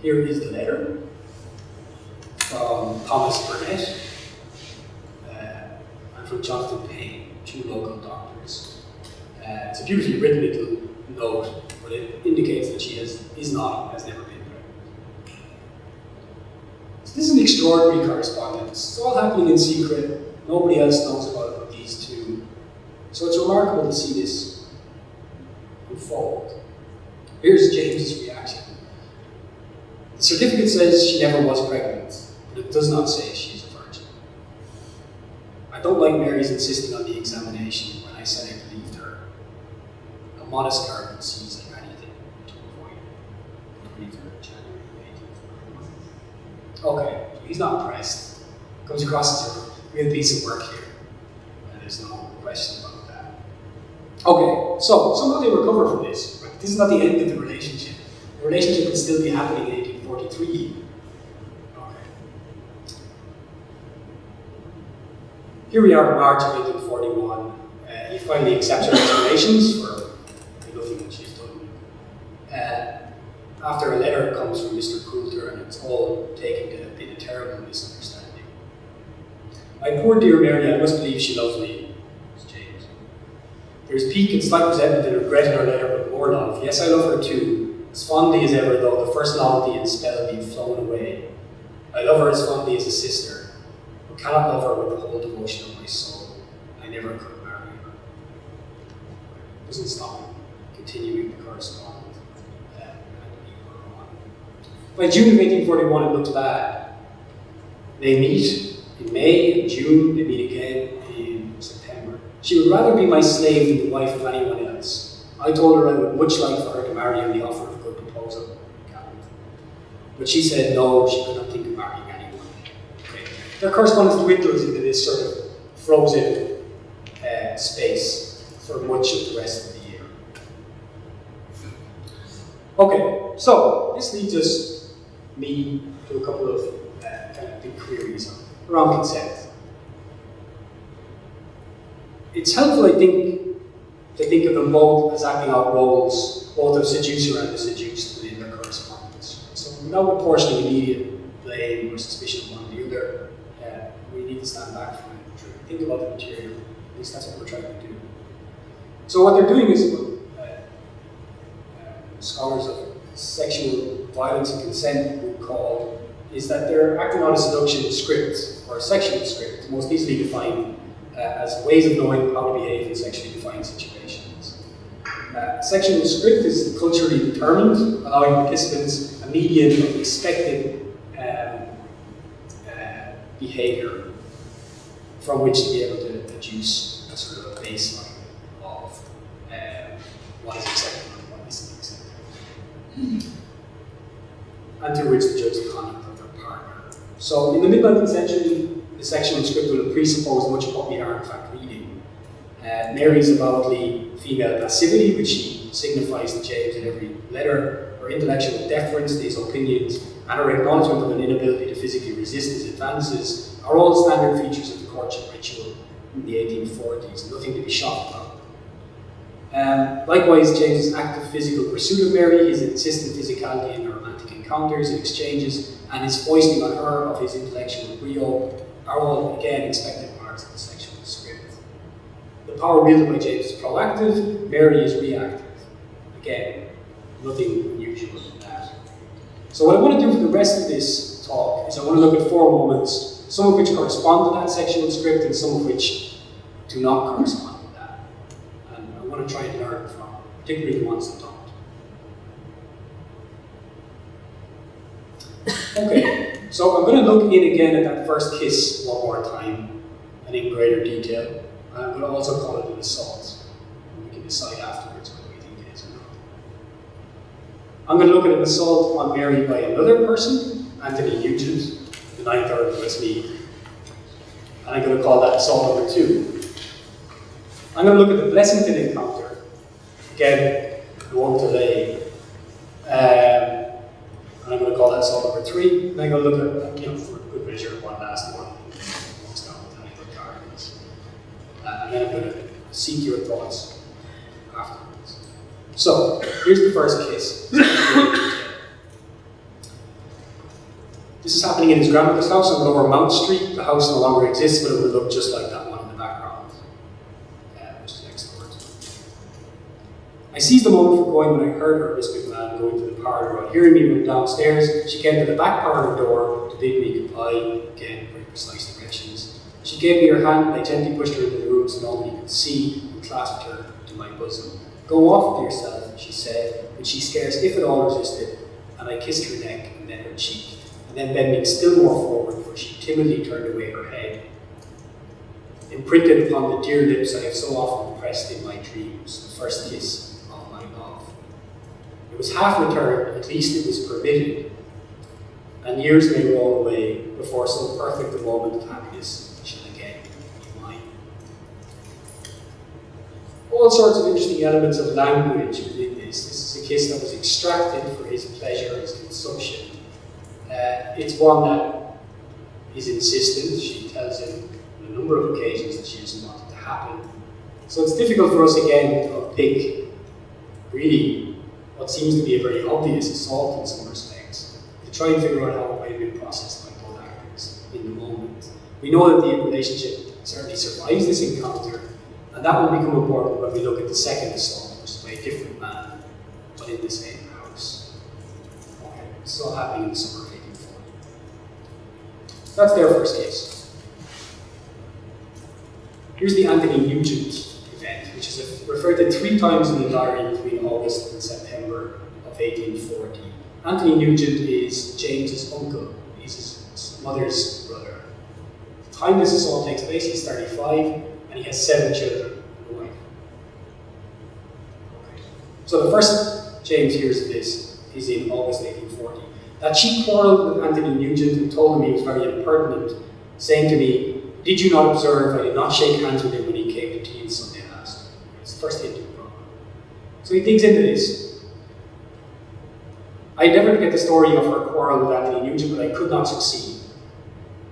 Here is the letter from Thomas Burnett uh, and from Jonathan Payne, two local doctors. Uh, it's a beautifully written little note, but it indicates that she has, is not, has never been pregnant. So this is an extraordinary correspondence. It's all happening in secret. Nobody else knows about these two. So it's remarkable to see this unfold. Here's James's reaction. The certificate says she never was pregnant, but it does not say she's a virgin. I don't like Mary's insisting on the examination when I said I believed her. A modest garden sees like anything to avoid it. 23rd January 1841. Okay, he's not pressed. Comes across as a real piece of work here. And there's no question about that. Okay, so somehow they recover from this. Right? This is not the end of the relationship. The relationship can still be happening in 1843. Okay. Here we are in March of 1841. Uh, he finally accepts her explanations for the nothing that she's done. After a letter comes from Mr. Coulter, and it's all taken to have been a terrible misunderstanding. My poor dear Mary, I must believe she loves me, says James. There's pique and slight resentment and regret in her letter, but more love. Yes, I love her too, as fondly as ever, though the first novelty and spell be flown away. I love her as fondly as a sister, but cannot love her with the whole devotion of my soul. I never could marry her. Doesn't stop continuing the correspond. Uh, and leave her on. By June of 1841, it looked bad. They meet in May, and June, they meet again in September. She would rather be my slave than the wife of anyone else. I told her I would much like for her to marry on the offer of a good proposal. But she said no, she could not think of marrying anyone. Okay. Their correspondence dwindles into this sort of frozen uh, space for much of the rest of the year. Okay, so this leads us, me, to a couple of uh, kind of big queries around consent. It's helpful, I think, to think of them both as acting out roles, both of seducer and the seduced within their correspondence. So without apportioning immediate blame or suspicion of one or the other, uh, we need to stand back from it, think about the material. At least that's what we're trying to do. So what they're doing is, uh, uh, scholars of sexual violence and consent would call, is that they're acting out a seduction script, or a sexual script, most easily defined uh, as ways of knowing how to behave in sexually defined situations. Uh, sexual script is culturally determined, allowing participants a median of expected um, uh, behavior from which to be able to deduce a sort of a baseline of um, what is acceptable and what isn't acceptable. To which the conduct of their partner. So in the mid-19th century, the sexual script will presuppose much of what we are in fact reading. Uh, Mary's avowedly female passivity, which she signifies to James in every letter, her intellectual deference to his opinions, and her acknowledgement of an inability to physically resist his advances are all standard features of the courtship ritual in the 1840s, nothing to be shocked about. Um, likewise, James's active physical pursuit of Mary, his insistent physicality in romantic encounters and exchanges, and his foisting on her of his intellectual brio are all, again, expected parts of the sexual script. The power wielded by James is proactive, Mary is reactive. Again, nothing unusual in that. So what I want to do for the rest of this talk is I want to look at four moments, some of which correspond to that sexual script and some of which do not correspond to that. And I want to try and learn from, particularly the ones that don't. Okay, so I'm going to look in again at that first kiss one more time and in greater detail. I'm going to also call it an assault. And we can decide afterwards whether we think it is or not. I'm going to look at an assault on Mary by another person, Anthony Nugent, the ninth Earl of Westmeath. And I'm going to call that assault number two. I'm going to look at the Blessington encounter. Again, I delay. Um, and I'm going to call that assault number three. And I'm going to look at, you know, for good measure, one last one. Uh, and then I'm going to seek your thoughts afterwards. So, here's the first case. This is happening in his grandmother's house on Lower Mount Street. The house no longer exists, but it would look just like that one in the background, uh, which is next door. I seized the moment for going when I heard her, good man, going to the parlour. On hearing me run downstairs, she came to the back parlour door to bid me goodbye, again, very precise directions. She gave me her hand and I gently pushed her into the room so nobody could see and clasped her to my bosom. Go off with yourself, she said, but she scarce, if at all, resisted, and I kissed her neck and then her cheek and then bending still more forward, for she timidly turned away her head. Imprinted upon the dear lips I have so often pressed in my dreams, the first kiss. It was half returned, at least it was permitted, and years may roll away before so perfect moment of happiness shall again be mine. All sorts of interesting elements of language within this. This is a kiss that was extracted for his pleasure, his consumption. Uh, it's one that is insistent. She tells him on a number of occasions that she doesn't want it to happen. So it's difficult for us again to pick really what seems to be a very obvious assault in some respects, to try and figure out how it might have been processed by both actors in the moment. We know that the relationship certainly survives this encounter, and that will become important when we look at the second assault, which is by a different man, but in the same house. Okay, is all happening in the summer of 1840. That's their first case. Here's the Anthony Nugent event, which is referred to three times in the diary between August and September of 1840. Anthony Nugent is James's uncle. He's his mother's brother. At the time this assault takes place, he's 35, and he has seven children and a wife. So the first James hears of this is in August 1840. That she quarrelled with Anthony Nugent and told him he was very impertinent, saying to me, Did you not observe I did not shake hands with him when he came to tea on Sunday last? It's the first hint of the problem. So he digs into this. I endeavoured to get the story of her quarrel with Anthony Nugent, but I could not succeed.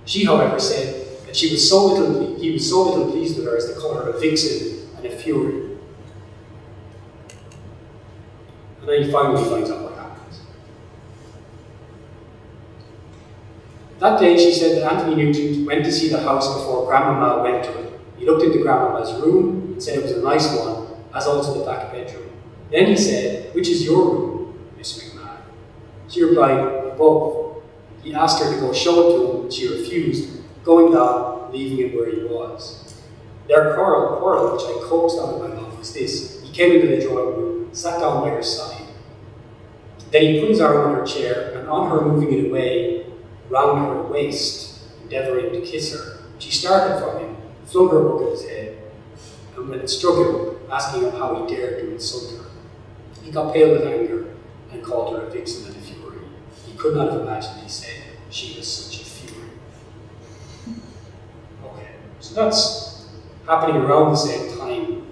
She, however, said that she was so little, he was so little pleased with her as to call her a vixen and a fury. And then he finally finds out what happens. That day, she said that Anthony Nugent went to see the house before Grandmama went to it. He looked into Grandmama's room and said it was a nice one, as also the back bedroom. Then he said, Which is your room, Miss McMahon? She replied, Both. He asked her to go show it to him, and she refused, going down, leaving him where he was. Their quarrel, quarrel, which I coaxed out of my mouth, was this. He came into the drawing room, sat down by her side. Then he put his arm on her chair, and on her moving it away, round her waist, endeavouring to kiss her, she started from him, flung her book at his head, and when it struck him, asking him how he dared to insult her. He got pale with anger and called her a vixen and a fury. He could not have imagined, he said, she was such a fury. Okay, so that's happening around the same time,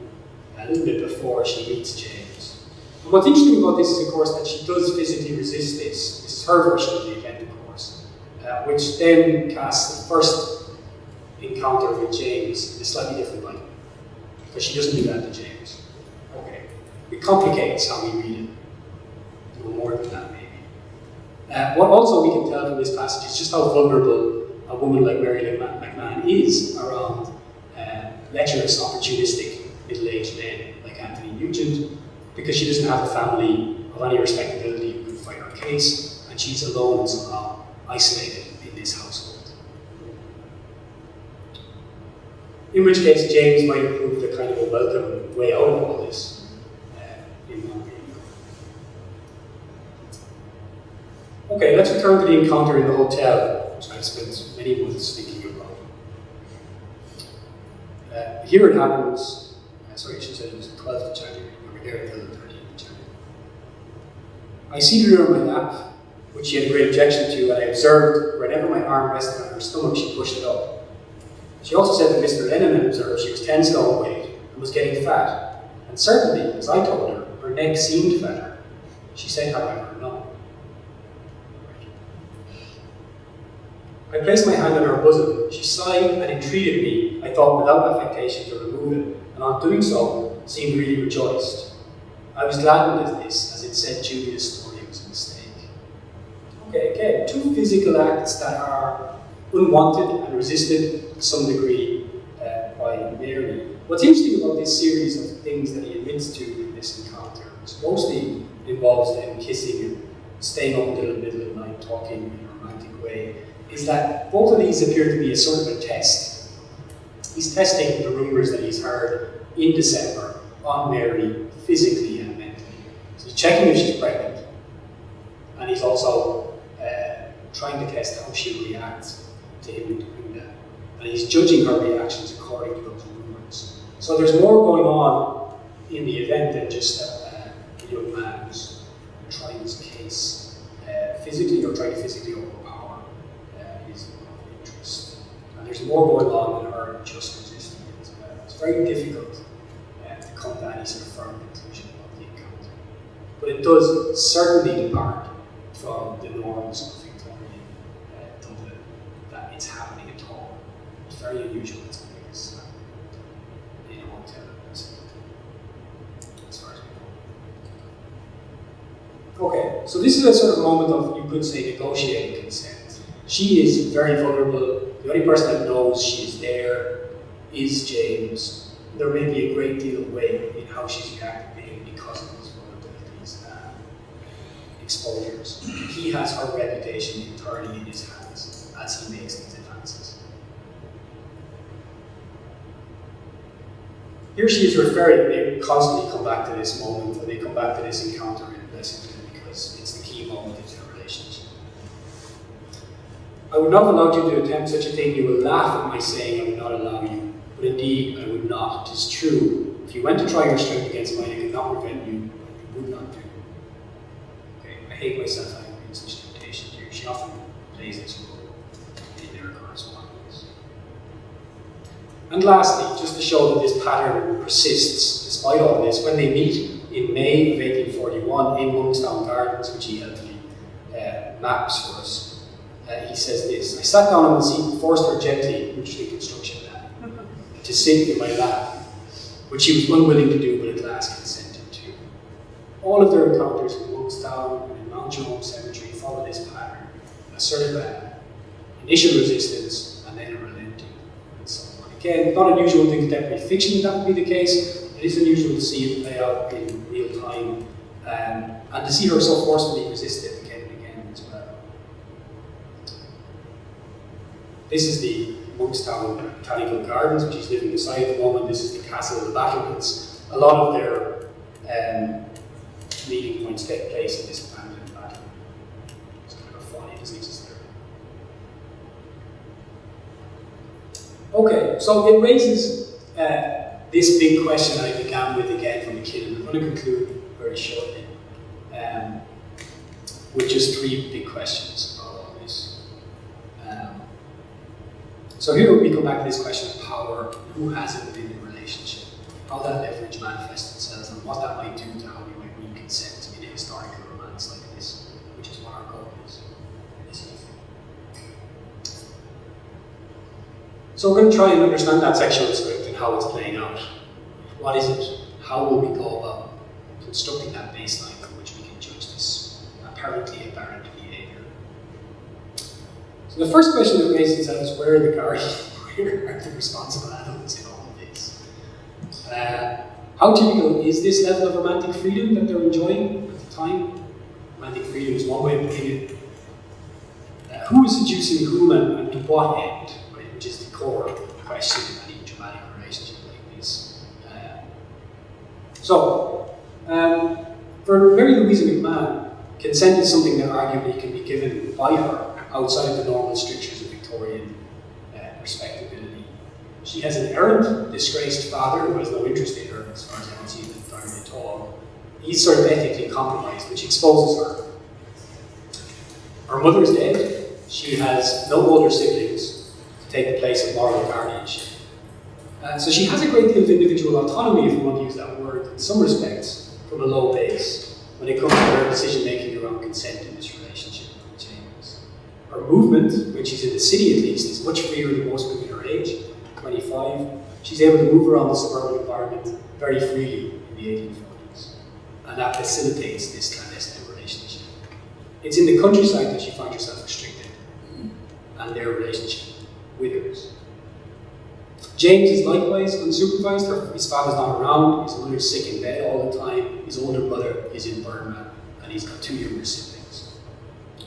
a little bit before she meets James. And what's interesting about this is, of course, that she does physically resist this. This is her version of the event, of course, uh, which then casts the first encounter with James in a slightly different light. Because she doesn't do that to James. Complicates how we read it. No more than that, maybe. Uh, what also we can tell from this passage is just how vulnerable a woman like Mary McMahon is around uh, lecherous, opportunistic, middle-aged men like Anthony Nugent, because she doesn't have a family of any respectability who could fight her case, and she's alone and somehow isolated in this household. In which case, James might prove the kind of a welcome way out of all this, uh, in my opinion. Okay, let's return to the encounter in the hotel, which I've spent many months thinking about. Uh, here it happens, uh, sorry, she said it was the 12th of January, we until the 13th of January. I seated her on my lap, which she had a great objection to, and I observed whenever my arm rested on her stomach, she pushed it up. She also said that Mr. Lennon observed she was 10 stone weight and was getting fat, and certainly, as I told her, neck seemed fatter. She said, however, no. I placed my hand on her bosom. She sighed and entreated me, I thought without affectation, to remove it, and on doing so, seemed really rejoiced. I was gladdened at this, as it said Julia's story was a mistake. Okay, again, two physical acts that are unwanted and resisted to some degree uh, by Mary. What's interesting about this series of things that he admits to in this encounter is mostly involves them kissing and staying up until the middle of the night talking in a romantic way, is that both of these appear to be a sort of a test. He's testing the rumours that he's heard in December on Mary physically and mentally. So he's checking if she's pregnant, and he's also uh, trying to test how she reacts to him doing that. And he's judging her reactions according to those rumours. So there's more going on in the event than just a, a young man who's trying his case uh, physically or trying to physically overpower uh, his interest. And there's more going on than her just resisting as well. It's very difficult uh, to come to any sort of firm conclusion about the encounter. But it does certainly depart from the norms of Victorian uh, Dublin that it's happening at all. It's very unusual to make this happen in a hotel as far as we know. Okay, so this is a sort of moment of, you could say, negotiating consent. She is very vulnerable. The only person that knows she is there is James. There may be a great deal of weight in how she's reacting because of his vulnerabilities and exposures. He has her reputation entirely in his hands as he makes these advances. Here she is referring, they constantly come back to this moment, and they come back to this encounter in Blessington relationship. I would not allow you to attempt such a thing. You will laugh at my saying I would not allow you. But indeed, I would not. It is true. If you went to try your strength against mine, I could not prevent you, you would not do. Okay, I hate myself having made such temptations here. She often plays this role in their correspondence. And lastly, just to show that this pattern persists despite all this, when they meet in May of 1841 in Monkstown Gardens, which he helpfully uh, maps for us, uh, he says this I sat down on the seat and forced her gently, which the construction lab, to sit in my lap, which she was unwilling to do, but at last consented to. All of their encounters in Monkstown and in Mount Jerome Cemetery follow this pattern a a initial resistance and then a relenting and so on. Again, not unusual in contemporary fiction that would be the case. It is unusual to see it play out in real time um, and to see her so forcefully resist it again and again as well. This is the Monkstown Botanical Gardens, which he's living beside at the moment. This is the Castle of the Battlements. A lot of their um, meeting points take place in this abandoned battle. It's kind of funny, it doesn't exist there. Okay, so it raises uh, this big question I began with again from the kid, and I'm going to conclude very shortly um, with just three big questions about all this. Um, so here we come back to this question of power, who has it within the relationship, how that leverage manifests itself, and what that might do to how we might read consent in a historical romance like this, which is what our goal is. So we're going to try and understand that sexual script how it's playing out. What is it? How will we go about constructing that baseline from which we can judge this apparently apparent behavior? So the first question that raises itself is where are the guardians? [LAUGHS] Where are the responsible adults in all of this? Uh, how typical is this level of romantic freedom that they're enjoying at the time? Romantic freedom is one way of putting it. Uh, who is seducing whom and, and to what end? which is the core question in any dramatic relationship like this. Uh, so, um, for Mary Louisa McMahon, consent is something that arguably can be given by her outside the normal strictures of Victorian uh, respectability. She has an errant, disgraced father who has no interest in her, as far as I can see at all. He's sort of ethically compromised, which exposes her. Her mother is dead. She has no older siblings to take the place of moral guardianship. Uh, so she has a great deal of individual autonomy, if you want to use that word, in some respects, from a low base, when it comes to her decision making around consent in this relationship with James. Her movement, when she's in the city at least, is much freer than most women her age, 25. She's able to move around the suburban environment very freely in the 1840s. And that facilitates this clandestine relationship. It's in the countryside that she finds herself restricted, and their relationship withers. James is likewise unsupervised. His father's not around. His mother's sick in bed all the time. His older brother is in Burma, and he's got two younger siblings.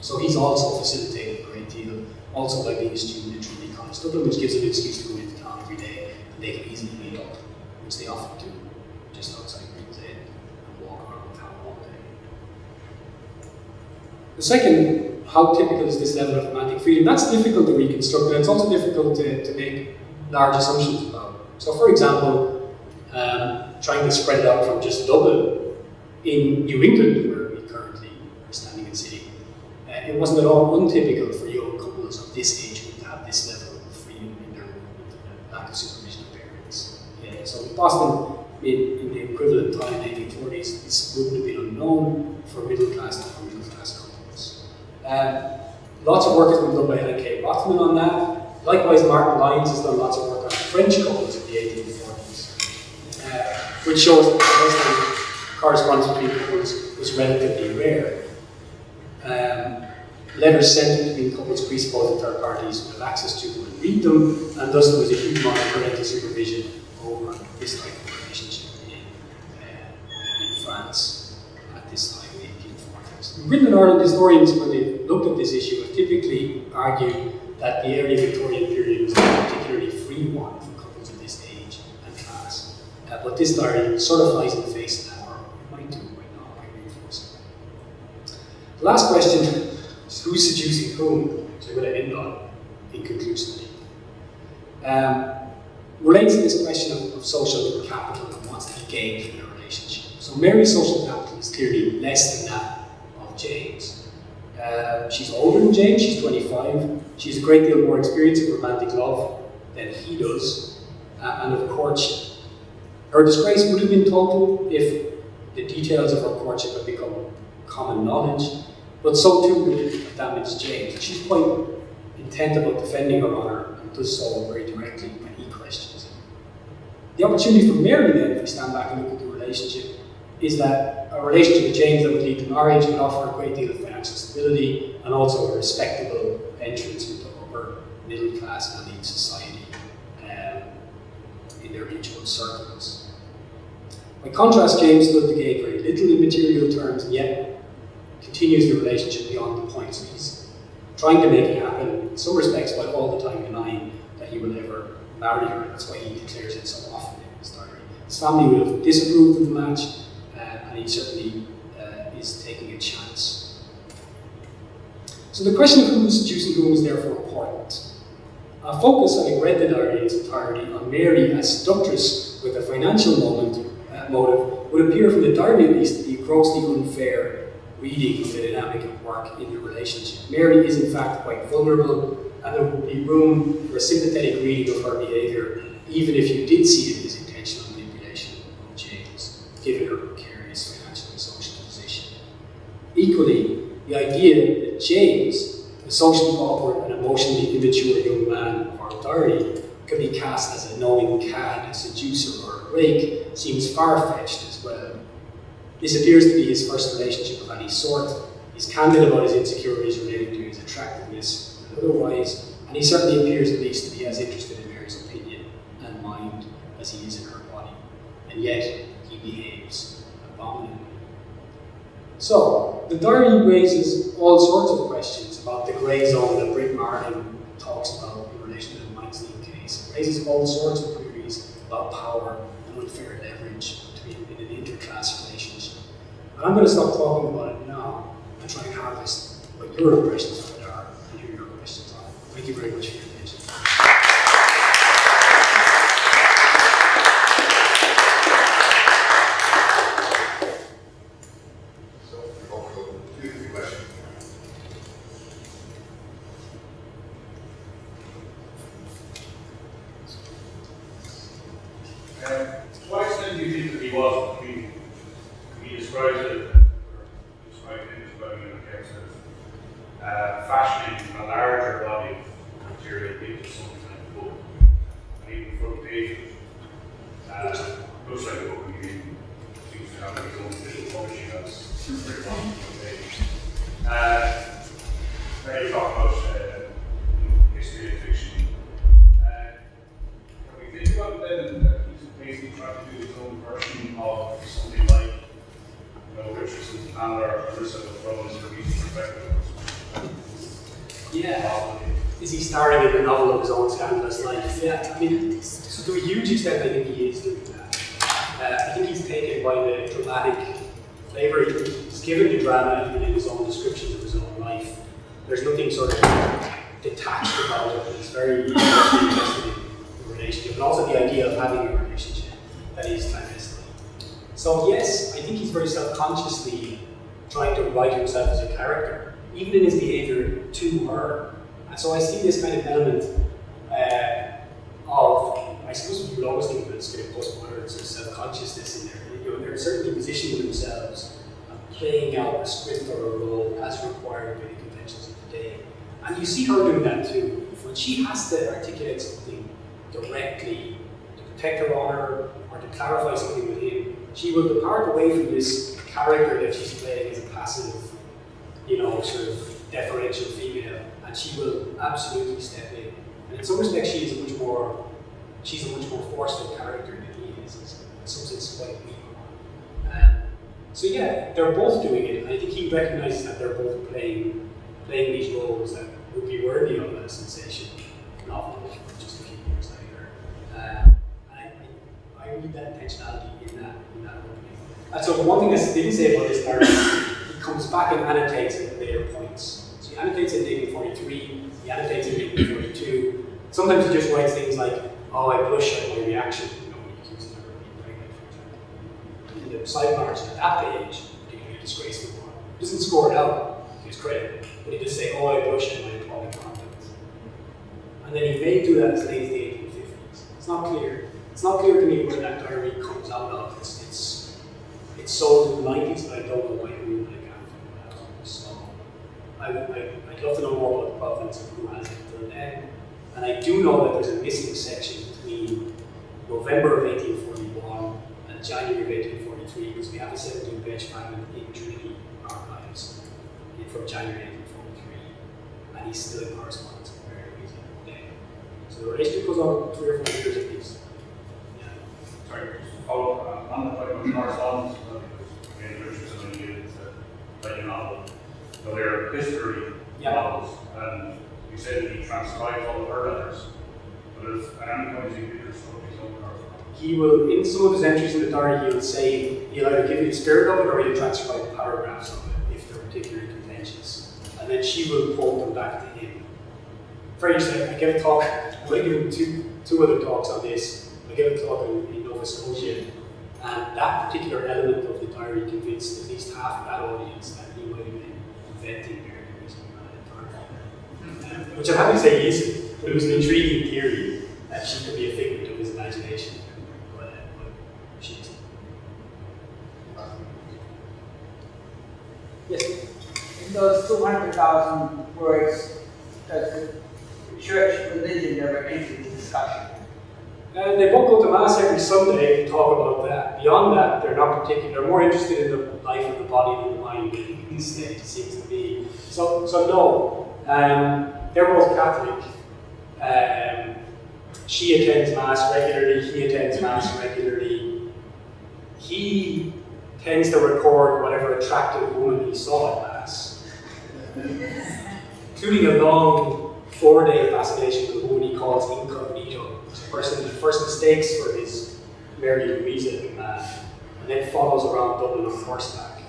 So he's also facilitated a great deal, also by being a student in Trinity College Dublin, which gives him an excuse to go into town every day, and they can easily meet up, which they often do just outside Green's Inn, and walk around town all day. The second how typical is this level of romantic freedom? That's difficult to reconstruct, and it's also difficult to, to make large assumptions about. So, for example, um, trying to spread out from just Dublin, in New England, where we currently are standing in city, uh, it wasn't at all untypical for young couples of this age to have this level of freedom in their movement and lack of supervision of parents. Yeah, so in Boston, in, in the equivalent time, 1840s, this wouldn't have been unknown for middle class to middle class couples. Um, lots of work has been done by Ellen K. Rothman on that. Likewise, Martyn Lyons has done lots of work on French couples in the 1840s, uh, which shows that the correspondence between couples was relatively rare. Um, letters sent between couples presupposed that third parties would have access to them and read them, and thus there was a huge amount of parental supervision over this type of relationship in, uh, in France at this time. Britain and Ireland historians, when they looked at this issue, have typically argued that the early Victorian period was a particularly free one for couples of this age and class. Uh, but this diary sort of flies in the face of that, or might do, might not, might reinforce. The last question is who's seducing whom? So I'm going to end on inconclusively. Um, relates to this question of, of social capital and what's to be gained from a relationship. So Mary's social capital is clearly less than that of James. Uh, she's older than James, she's 25. She's a great deal more experience of romantic love than he does. Uh, and of course, her disgrace would have been total if the details of her courtship had become common knowledge, but so too would it have damaged James. She's quite intent about defending her honour and does so very directly when he questions it. The opportunity for Mary then, if we stand back and look at the relationship, is that a relationship with James that would lead to marriage would offer a great deal of financial stability and also a respectable entrance into upper middle class elite society um, in their mutual circles. By contrast, James stood to gain very little in material terms and yet continues the relationship beyond the point. So he's trying to make it happen in some respects while all the time denying that he will ever marry her. That's why he declares it so often in his diary. His family would have disapproved of the match, he certainly uh, is taking a chance. So the question of who is seducing whom is therefore important. Our focus, having read the diary in its entirety, on Mary as a seductress with a financial moment, uh, motive would appear from the diary at least to be grossly unfair reading of the dynamic at work in the relationship. Mary is in fact quite vulnerable, and there would be room for a sympathetic reading of her behaviour, even if you did see it as intentional manipulation of James, given her precarious financial and social position. Equally, the idea that James, a socially awkward and emotionally immature young man of our diary, could be cast as a knowing cad, a seducer, or a rake seems far-fetched as well. This appears to be his first relationship of any sort. He's candid about his insecurities relating to his attractiveness and otherwise, and he certainly appears at least to be as interested in Mary's opinion and mind as he is in her body. And yet, he behaves abominably. So, the diary raises all sorts of questions about the grey zone that Brit Martin talks about in relation to the Magazine case. It raises all sorts of queries about power and unfair leverage between in an interclass relationship. But I'm going to stop talking about it now and try and harvest what your impressions of it are and hear your questions on it. Thank you very much for your attention. So, hopefully, two, three questions. Um, to what extent do you think that he was, he, he describes it, or described him describing it in terms of uh, fashioning a larger body of material into something like a book, and even front page, uh, looks like a book, I mean, seems to have his own official publishing house, very long front page. Uh, now you talk about uh, history of fiction. Uh, can we think about then that he's basically trying to do his own version of something like, you know, Richardson, Handler, or Clarissa from his perspective? Yeah. Is he starring in a novel of his own scandalous life? Yeah, I mean, so to a huge extent, I think he is doing that. Uh, I think he's taken by the dramatic flavour. He's given the drama even in his own descriptions of his own life. There's nothing sort of detached about it. He's very invested in the relationship, and also the idea of having a relationship that is clandestine. So yes, I think he's very self-consciously trying to write himself as a character, even in his behaviour to her. And so I see kind of element uh, of, I suppose we would always think it's kind of postmodern sort of self-consciousness in there. You know, they're certainly positioning themselves and playing out a script or a role as required by the conventions of the day. And you see her doing that too. When she has to articulate something directly to protect her honor or to clarify something with him, she will depart away from this character that she's playing as a passive, you know, sort of deferential female, and she will absolutely step in. And in some respects, she is much more, she's a much more forceful character than he is. He's in some sense quite weak. Um, so yeah, they're both doing it, and I think he recognizes that they're both playing playing these roles that would be worthy of a sensation novel just a few years later. And I, I, read that intentionality in that in that opening. And so one thing I didn't say about this narrative, he comes back and annotates at later points. Annotates it in 1843, he annotates it in 1842. Sometimes he just writes things like, oh, I blush at my reaction, you know, he accuses her of being pregnant, for example. In the sidebars at that page, particularly a disgraceful one, doesn't score it out to his credit, but he just say, oh, I at my appalling conduct. And then he may do that as late as the 1850s. It's not clear. It's not clear to me where that diary comes out of. It's, it's, it's sold in the 90s, but I don't know why who I can't figure that out. So I, would- I, I'd love to know more about the provenance of who has it until then. And I do know that there's a missing section between November of 1841 and January of 1843 because we have a 17 page fragment in Trinity archives from January 1843 and he's still in correspondence with Mary Louise. So the relationship goes on three or four years at least. Yeah. Sorry, to follow up on the correspondence, uh, because Ian Richardson and you, it's a novel. So they're history Yeah. novels, and you said that he transcribed all of her letters. But any point, is he give your stuff his own correspondence? He will, in some of his entries in the diary, he'll say, he'll either give you the spirit of it or he'll transcribe paragraphs of it if they're particularly contentious. And then she will quote them back to him. For instance, I gave a talk, [LAUGHS] I'm going to give him two, two other talks on this. I gave a talk in, in Nova Scotia, and that particular element of the diary convinced at least half of that audience that he might have been which I'm happy to say isn't, but it was an intriguing theory that she could be a figment of his imagination. Yes. In those two hundred thousand words, does the church religion never enter the discussion? Uh, they won't go to mass every Sunday and talk about that. Beyond that, they're not particular. They're more interested in the life of the body than the mind. It seems to be. So, so no. Um, they're both Catholic. Um, she attends mass regularly. He attends mass regularly. He tends to record whatever attractive woman he saw at mass, [LAUGHS] including a long four-day fascination with a woman he calls incognito. A first mistakes for his Mary Louisa man, and then follows around Dublin on horseback,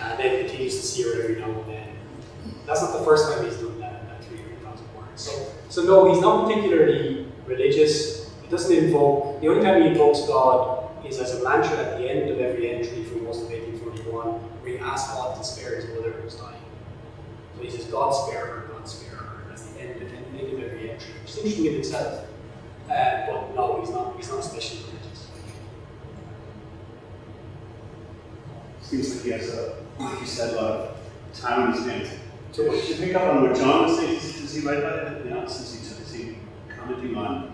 and then continues to see her every now and then. That's not the first time he's done that, that 300,000 words. So, so no, he's not particularly religious. He doesn't invoke, the only time he invokes God is as a mantra at the end of every entry from most of 1841, where he asks God to spare his mother who's dying. So he says, God spare her, God spare her. That's the end, the end of every entry, which is interesting in itself. Uh, but no, he's not, he's not especially religious. Seems like he has a, like you said, a lot of time in his hands. Much. you pick up on what John was saying? Does he write about anything else? Is he, is he commenting on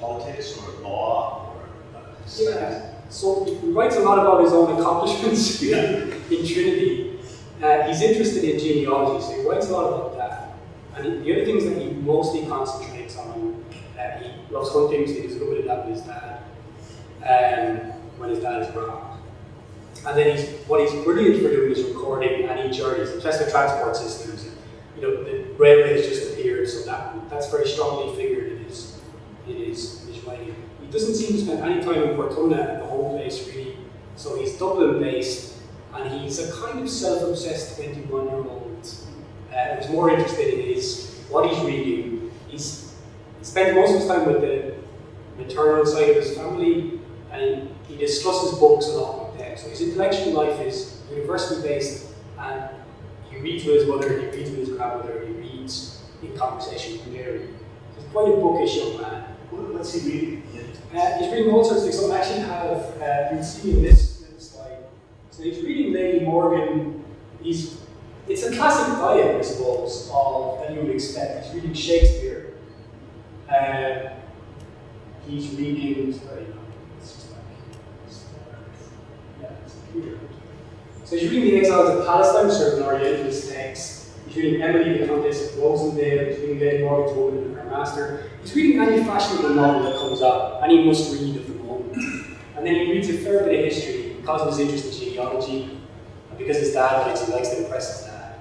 politics or law or uh. Yeah. So he writes a lot about his own accomplishments [LAUGHS] Yeah. in Trinity. Uh, he's interested in genealogy, so he writes a lot about that. And he- the other things that he mostly concentrates on, uh, he loves hunting, so he does a little bit of that with his dad, um, when his dad is around. And then he's, what he's brilliant for doing is recording any journeys, and Tesla transport systems. You know, the railway has just appeared, so that that's very strongly figured in his, in his, his writing. He doesn't seem to spend any time in Portona, the whole place really. So he's Dublin based, and he's a kind of self-obsessed 21-year-old uh, who's more interested in his what he's reading. He's he spent most of his time with the maternal side of his family, and he discusses books a lot with them. So his intellectual life is university based, and he reads with his mother, he reads with his grandmother, he reads in conversation with Mary. He's quite a bookish young man. What- What's he reading? Uh, he's reading all sorts of things. So I actually have, uh, you can see in this little slide. So he's reading Lady Morgan. He's, it's a classic diet, I suppose, of that you would expect. He's reading Shakespeare. Uh, he's reading, sorry, no, it's just like, it's, yeah, it's a. So he's reading The Exiles of Palestine, which are an Orientalist text. He's reading Emily, the Countess of Rosendale. He's reading Lady Morgan's and Her Master. He's reading any fashionable novel that comes up, any must read of the moment. And then he reads a fair bit of history because of his interest in genealogy, and because his dad likes, he likes to impress his dad.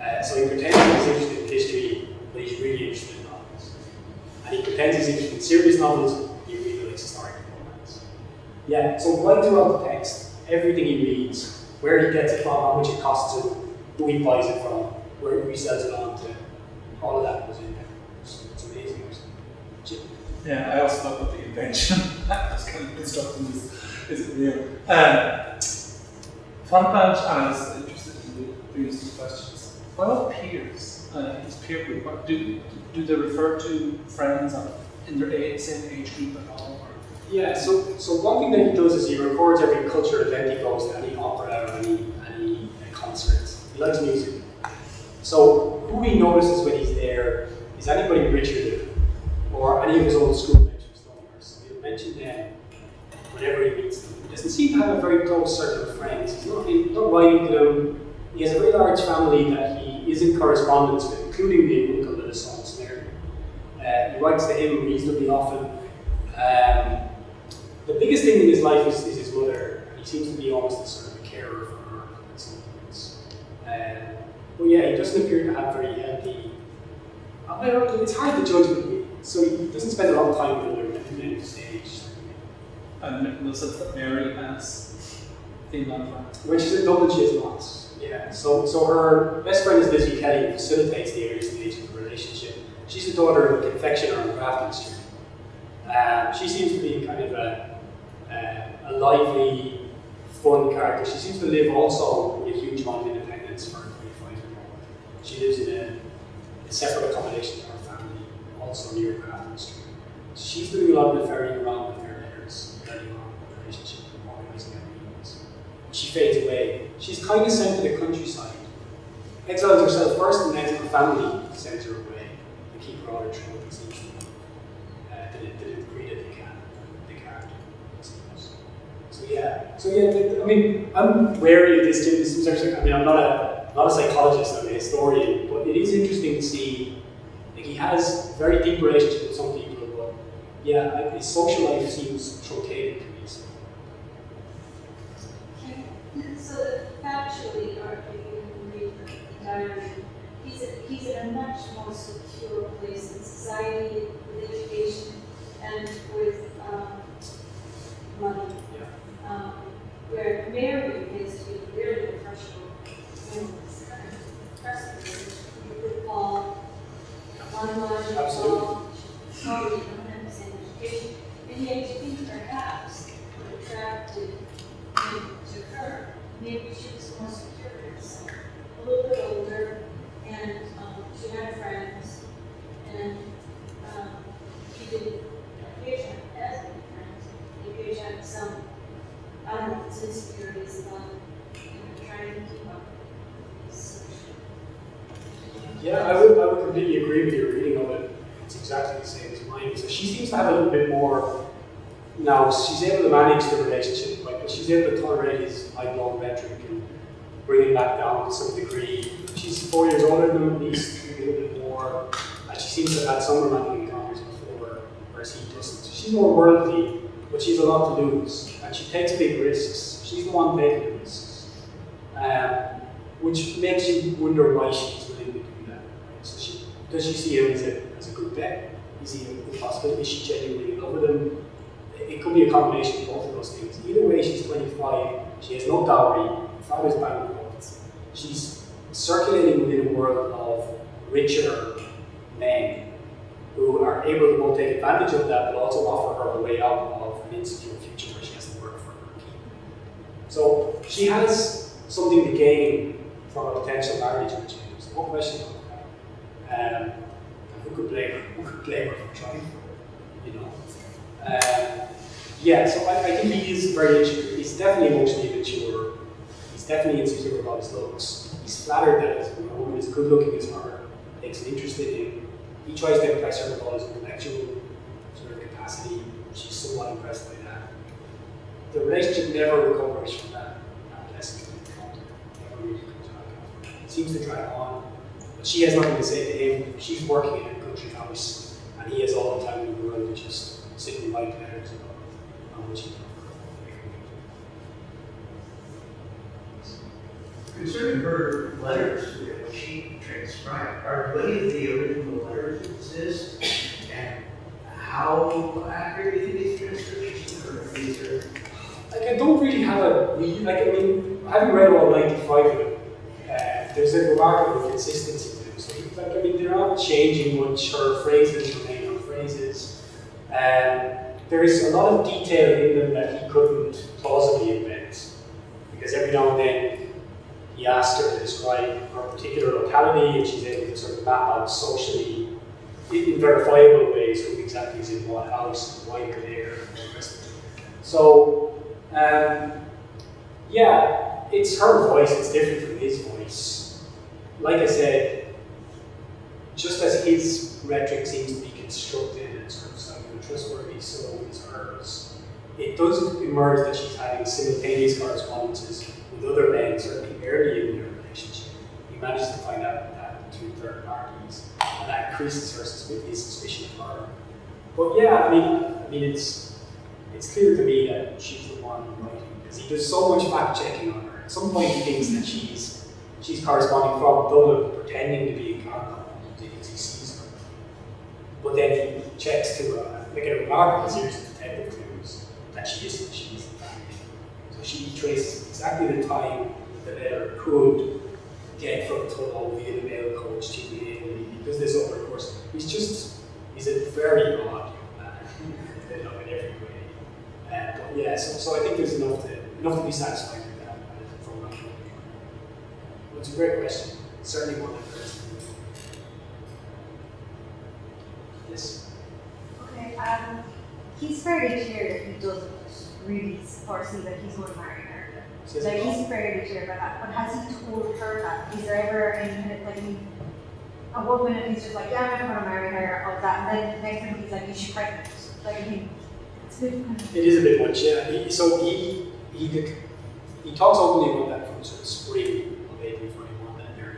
Uh, so he pretends he's interested in history, but he's really interested. He pretends he's interested in serious novels, he really likes historical romance. Yeah, so right throughout the text, everything he reads, where he gets it from, how much it costs him, who he buys it from, where he sells it on to, all of that was in there. It's, it's amazing. Yeah, I also thought about the invention. [LAUGHS] That's kind of constructing is, is it real? Um, fun bunch, and I was interested in the previous two questions. What about peers? Uh, his peer group, what, do, do they refer to friends in their age, same age group at all? Yeah, so, so one thing that he does is he records every cultural event he goes to, any opera or any, any concert. He likes music. So who he notices when he's there is anybody richer than him, or any of his old school mates from So he'll mention them whenever he meets them. He doesn't seem to have a very close circle of friends. He's not, he's not writing to them. He has a very large family that he is in correspondence with, including the uncle that his son's married. Uh, he writes to him reasonably often. Um, the biggest thing in his life is, is his mother. He seems to be almost a sort of a carer for her at some points. Um, but yeah, he doesn't appear to have very healthy. It's hard to judge with so he doesn't spend a lot of time with her men on stage. And it that Mary has female friends? When she's in Dublin, she has lots. Yeah. So, so her best friend is Lizzie Kelly, who facilitates the early stage of the. She's the daughter of a confectioner on Grafton Street. Um, she seems to be kind of a, a, a lively, fun character. She seems to live also with a huge amount of independence for a 25 year old. She lives in a, a separate accommodation to her family, also near Grafton Street. So she's doing a lot of the ferrying around with her letters, early on in the relationship, organising their meetings. She fades away. She's kind of sent to the countryside. Exiles herself first, and then her family sends her away out of trouble, essentially. Uh, the, the degree that they can, the character, So yeah, so yeah, I mean, I'm wary of this too. I mean, I'm not a not a psychologist, I'm a historian, but it is interesting to see. Like he has very deep relationship with some people, but yeah, his social life seems truncated to me. So. Factually, you can the diary, he's, a- he's in a much more secure place in society, with education, and with, um, money. Yeah. Um, where Mary is to be very impressionable, and it's kind of impressive, with Paul, one logic, Absolutely. Paul, sorry, you don't education, and yet you think perhaps what attracted him to her, maybe she was more secure in herself, a little bit older, and, um, she had friends, and, um, she didn't appear to have as many friends, she appeared to have some, I don't know, if it's insecurities about, you know, trying to keep up with social. Yeah, I would, I would completely agree with your reading of it. It's exactly the same as mine. So she seems to have a little bit more. She's able to manage the relationship, like, but she's able to tolerate his high-blown rhetoric and bring it back down to some degree. She's four years older than him, at least a little bit more, and she seems to have had some romantic encounters before, whereas he doesn't. She's more worldly, but she's a lot to lose, and she takes big risks. She's the one taking the risks, um, which makes you wonder why she's willing to do that. Right? So she does she see him as a, as a good bet? Is he a good possibility? Is she genuinely in love with him? It could be a combination of both of those things. Either way, she's 25. She has no dowry. Her father's bankrupt. She's circulating within a world of richer men who are able to both take advantage of that, but also offer her a way out of an insecure future where she has to work for her keep. So she has something to gain from a potential marriage with James. No question about that. Um, who could blame her? Who could blame her for trying? You know. Um, yeah, so I, I think he is very insecure. He's definitely emotionally immature. He's definitely insecure about his looks. He's flattered that his- a woman is good looking as her, takes an interest in him. He tries to impress her with all his intellectual sort of capacity. She's somewhat impressed by that. The relationship never recovers from that, that lesson. Never really comes. It seems to drag on. But she has nothing to say to him. She's working in a country house, and he has all the time in the world to just sit and write letters about how much he Concerning her letters, which she transcribed, are any of the original letters exist? And how accurate do you think these transcriptions are? Are these are- Like, I don't really have a, re- like, I mean, I haven't read all 95 of them. Uh, there's a remarkable consistency to them. So, like, I mean, they're not changing much. Her phrases remain her phrases. Um, there's a lot of detail in them that he couldn't plausibly invent. Because every now and then, he asked her to describe her particular locality, and she's able to sort of map out socially, in verifiable ways, who exactly is in what house, why there, and of it. So, um, yeah, it's her voice, it's different from his voice. Like I said, just as his rhetoric seems to be constructed of sounding trustworthy, hers. It does emerge that she's having simultaneous correspondences with other men, certainly early in their relationship. He manages to find out that between third parties, and that increases her suspicion of her. But yeah, I mean, I mean, it's it's clear to me that she's the one writing because he does so much fact checking on her. At some point, he thinks that she's she's corresponding from Dublin, pretending to be in Cardiff because he sees her. But then he checks to uh, make a remarkable series of detective clues that she isn't, she family. So she traces exactly the time that the letter could get from Tunnel via the mail coach to the. He does this over the course. He's just, he's a very odd man, [LAUGHS] in every way. Uh, but yeah, so, so I think there's enough to, enough to be satisfied with that uh, from my point. Well, it's a great question. Certainly one that. Yes. Okay, um, he's fairly clear that he doesn't really foresee that he's going to marry her. Says Like, he's fairly clear about that, but has he told her that? Is there ever any kind of, like, at one minute he's just like, yeah, I'm gonna marry her, all that, and then the next minute he's like, is she pregnant? Like, I mean, it's a bit It is a bit much, yeah. He, so he, he, did- he talks openly about that from sort of spring of April 21 that going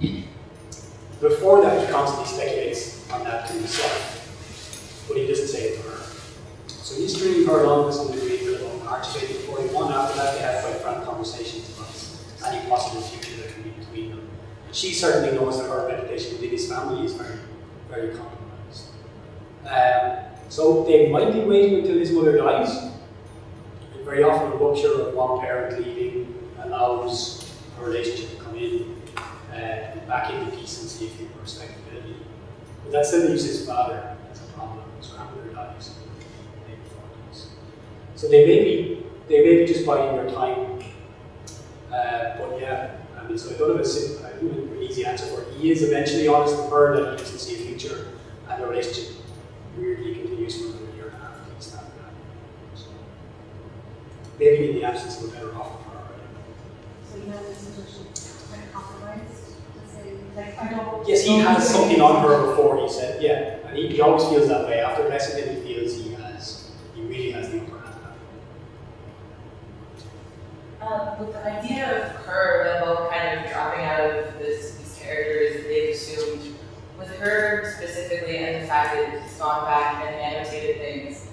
to be married. Before that, he constantly speculates on that to himself, but he doesn't say it to her. So he's stringing her along to some degree for about March of April 41. After that, they have quite frank conversations about any possible future that can be between them. And she certainly knows that her reputation within his family is very, very compromised. Um, so they might be waiting until his mother dies. And very often a rupture of one parent leaving allows a relationship to come in uh, back into decency, if you respectability. But that still leaves his father as a problem. Grandmother dies in the late 40s. So they may be they may be just buying their time. Uh, but yeah, I mean, so I don't have a, simple, I don't have an easy answer for it. He is eventually honest with her that he doesn't see a future, and the relationship weirdly continues for another year and a half least that. So maybe in the absence of a better offer for her. So you know, this is compromised. Yes, he has something on her before he said, yeah, and he, he always feels that way. After Lexington, he feels he has, he really has the upper hand. Um, the idea of her, both kind of dropping out of this, these characters they've assumed, with her specifically and the fact that he's gone back and annotated things,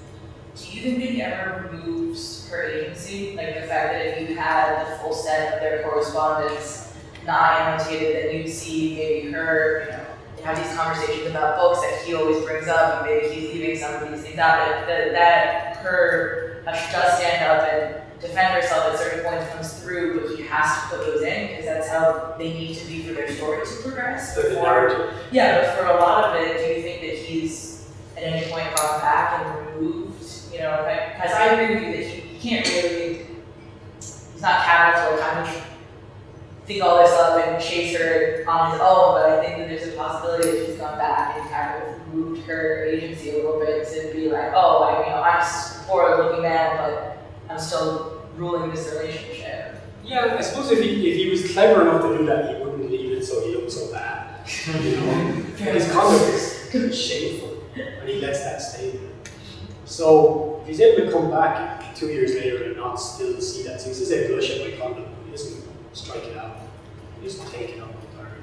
do you think he ever removes her agency? Like the fact that if you had the full set of their correspondence not annotated, then you'd see maybe her, you know, have these conversations about books that he always brings up, and maybe he's leaving some of these things out, that, that her, how she does stand up and defend herself at certain points comes through, but he has to put those in because that's how they need to be for their story to progress. So the Before- yeah, but for a lot of it, do you think that he's at any point gone back and removed, you know, because I agree with you that he, he can't really, he's not to kind of think all this up and chase her on his own, but I think that there's a possibility that she's gone back and kind of moved her agency a little bit to be like, oh, I, you know, I'm a forward looking man, but I'm still ruling this relationship. Yeah, I suppose if he, if he was clever enough to do that, he wouldn't leave it so he looked so bad. You know, [LAUGHS] his conduct is shameful, and he lets that stay there. So if he's able to come back two years later and not still see that, so he says, "I blush at my conduct," he doesn't strike it out. Just take it the entirely,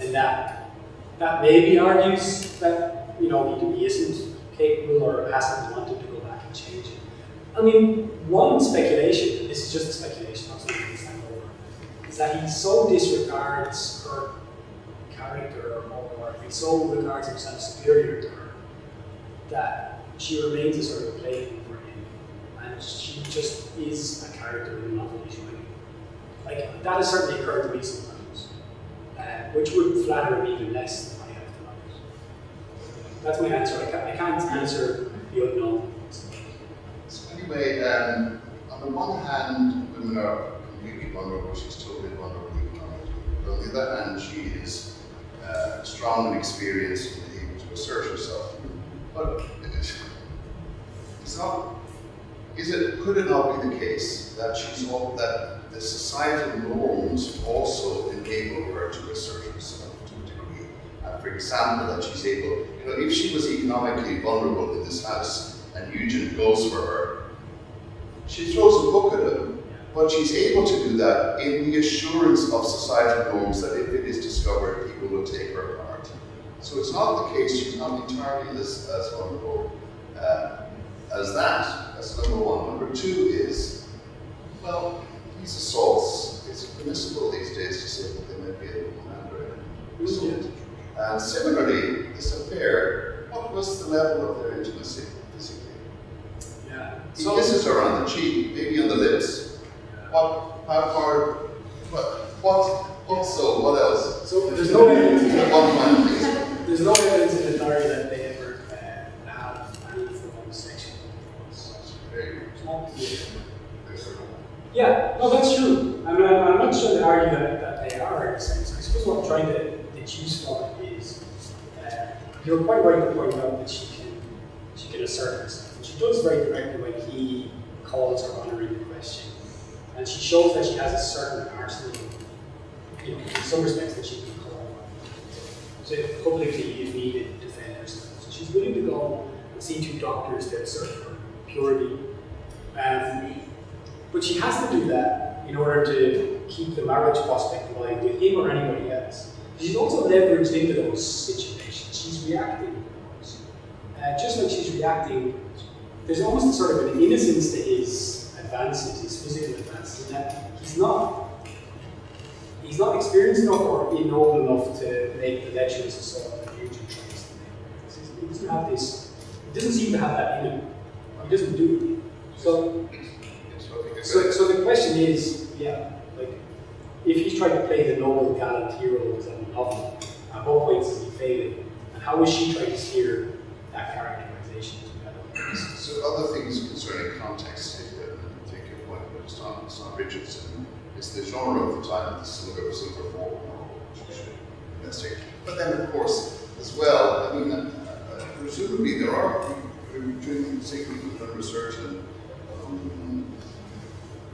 and that that maybe argues that you know he, he isn't capable or hasn't wanted to go back and change it. I mean, one speculation, and this is just a speculation, not something stand over, is that he so disregards her character or he so regards himself superior to her that she remains a sort of plaything for him and she just is a character in the novel writing. Like, that has certainly occurred to me sometimes, uh, which would flatter me even less than I have tonight. That's my answer. I can't, I can't answer the unknown. So anyway, um, on the one hand, women are completely vulnerable, she's totally vulnerable. But on the other hand, she is uh, strong and experienced and able to assert herself. But it- it's not, is it, could it not be the case that she's all, that the societal norms also enable her to assert herself to a degree? For example, that she's able, you know, if she was economically vulnerable in this house and Eugene goes for her, she throws a book at him, but she's able to do that in the assurance of societal norms that if it is discovered, people will take her part. So it's not the case, she's not entirely as, as vulnerable uh, as that. That's number one. Number two is, well, these assaults, it's permissible these days to say that they might be able a commander. So And similarly, this affair, what was the level of their intimacy physically? Yeah. He So, kisses her on the cheek, maybe on the lips. What, how far, what, what, also, what else? so there's no evidence. in the- One. There's no evidence in the diary that they ever uh, had any form of sexual intercourse. Very It's not clear. good. Yeah, no, that's true. I'm not, I'm not sure to argue that, that they are. I suppose what I'm trying to deduce from is uh, you're quite right to point out that she can she can assert herself. And she does very directly when he calls her honour into question. And she shows that she has a certain arsenal, you know, in some respects that she can call on to publicly, if needed, defend herself. So she's willing to go and see two doctors to assert her purity. Um, but she has to do that in order to keep the marriage prospect alive with him or anybody else. She's also leveraged into those situations. She's reacting to those. Uh, just like she's reacting, there's almost a sort of an innocence to his advances, his physical advances, in that he's not he's not experienced enough or old enough to make the lecherous assault that Eugene tries to make. He doesn't have this, he doesn't seem to have that in him. He doesn't do it. So so, so the question is, yeah, like, if he's trying to play the noble gallant hero as a novel, at what points is he failing? And how is she trying to steer that characterization well? So other things concerning context, if you take your point, it's not, it's not Richardson, it's the genre of the time, the silver, silver investigate. But then, of course, as well, I mean, uh, uh, presumably there are, people who are doing, who've done research and um,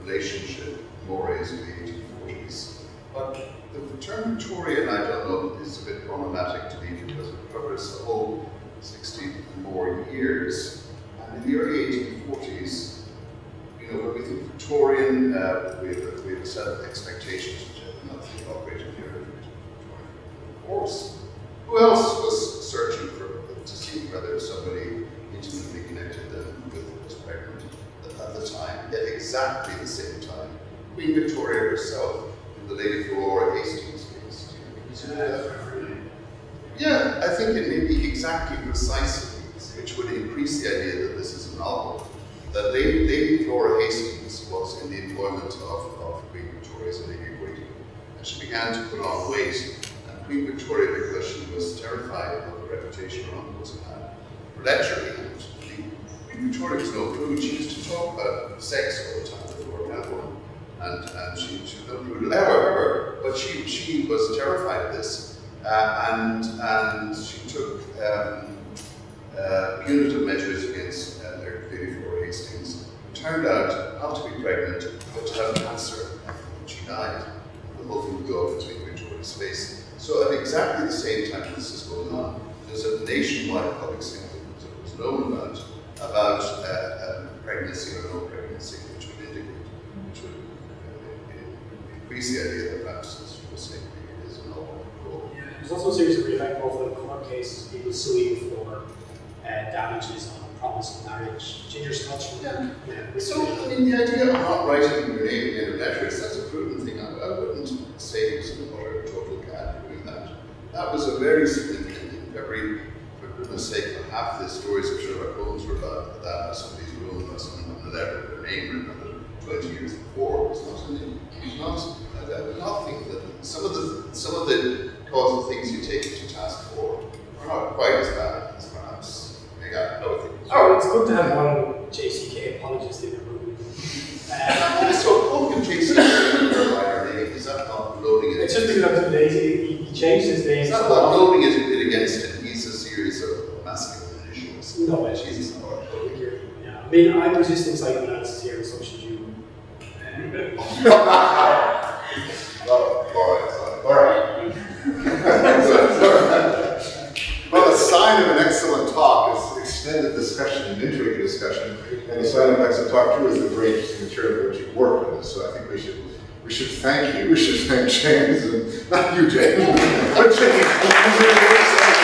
relationship mores of the 1840s. But the term Victorian, I don't know, is a bit problematic to me because it covers a whole 60 and more years. And in the early 1840s, you know, when we think Victorian, uh, we, have, we have a set of expectations which have nothing operating here. Of course, who else was searching for to see whether somebody intimately connected them with was pregnant at the time, at exactly the same time? Queen Victoria herself and the Lady Flora Hastings case. Yeah, I think it may be exactly precisely, which would increase the idea that this is a novel, that Lady, Lady Flora Hastings was in the employment of, of Queen Victoria's Lady Waiting. And she began to put on weight, and Queen Victoria, because she was terrified of the reputation her uncle had lecturing, and the was no prude, she used to talk about sex all the time with Lord Melbourne, and, and she, she was no prude ever, but she, she was terrified of this. Uh, and, and she took um, uh, punitive measures against uh, Lady Flora Hastings, who turned out not to be pregnant, but to have cancer, and she died. The whole thing would go between Victoria's face. So at exactly the same time this is going on, there's a nationwide public statement that was known about, about uh, um, pregnancy or no pregnancy, which would indicate, which would uh, increase the idea that perhaps, were saying, it is a role. Yeah, there's also a series of really high profile court cases, people suing for uh, damages on promise of marriage. Ginger Scotch. Yeah. yeah. So, I mean, the idea of not writing your name in a letter is that's a prudent thing. I, I wouldn't say he was an utter total cad doing that. That was a very significant thing. Goodness half the stories of Sherlock Holmes were about that. Somebody's ruined by someone letter, their name written 20 years before. It was not, an, it was not, I would not think that some of the, some of the causal things you take to task for are not quite as bad as perhaps they got other things. Oh, it's good to have one JCK apologist in the room. [LAUGHS] Uh, so Pumpkin JC by her name, is that not loading it? it's just because I'm too lazy. He, changed his name. It's not about loading it against him. He's a series of issues. No, it's Jesus. Yeah, I mean, I'm resisting psychoanalysis here, so should you. Well, a sign of an excellent talk is extended discussion and intriguing discussion, and the sign of an excellent talk too is the very interesting material that you work on. So I think we should we should thank you. We should thank James and not you, James, but James.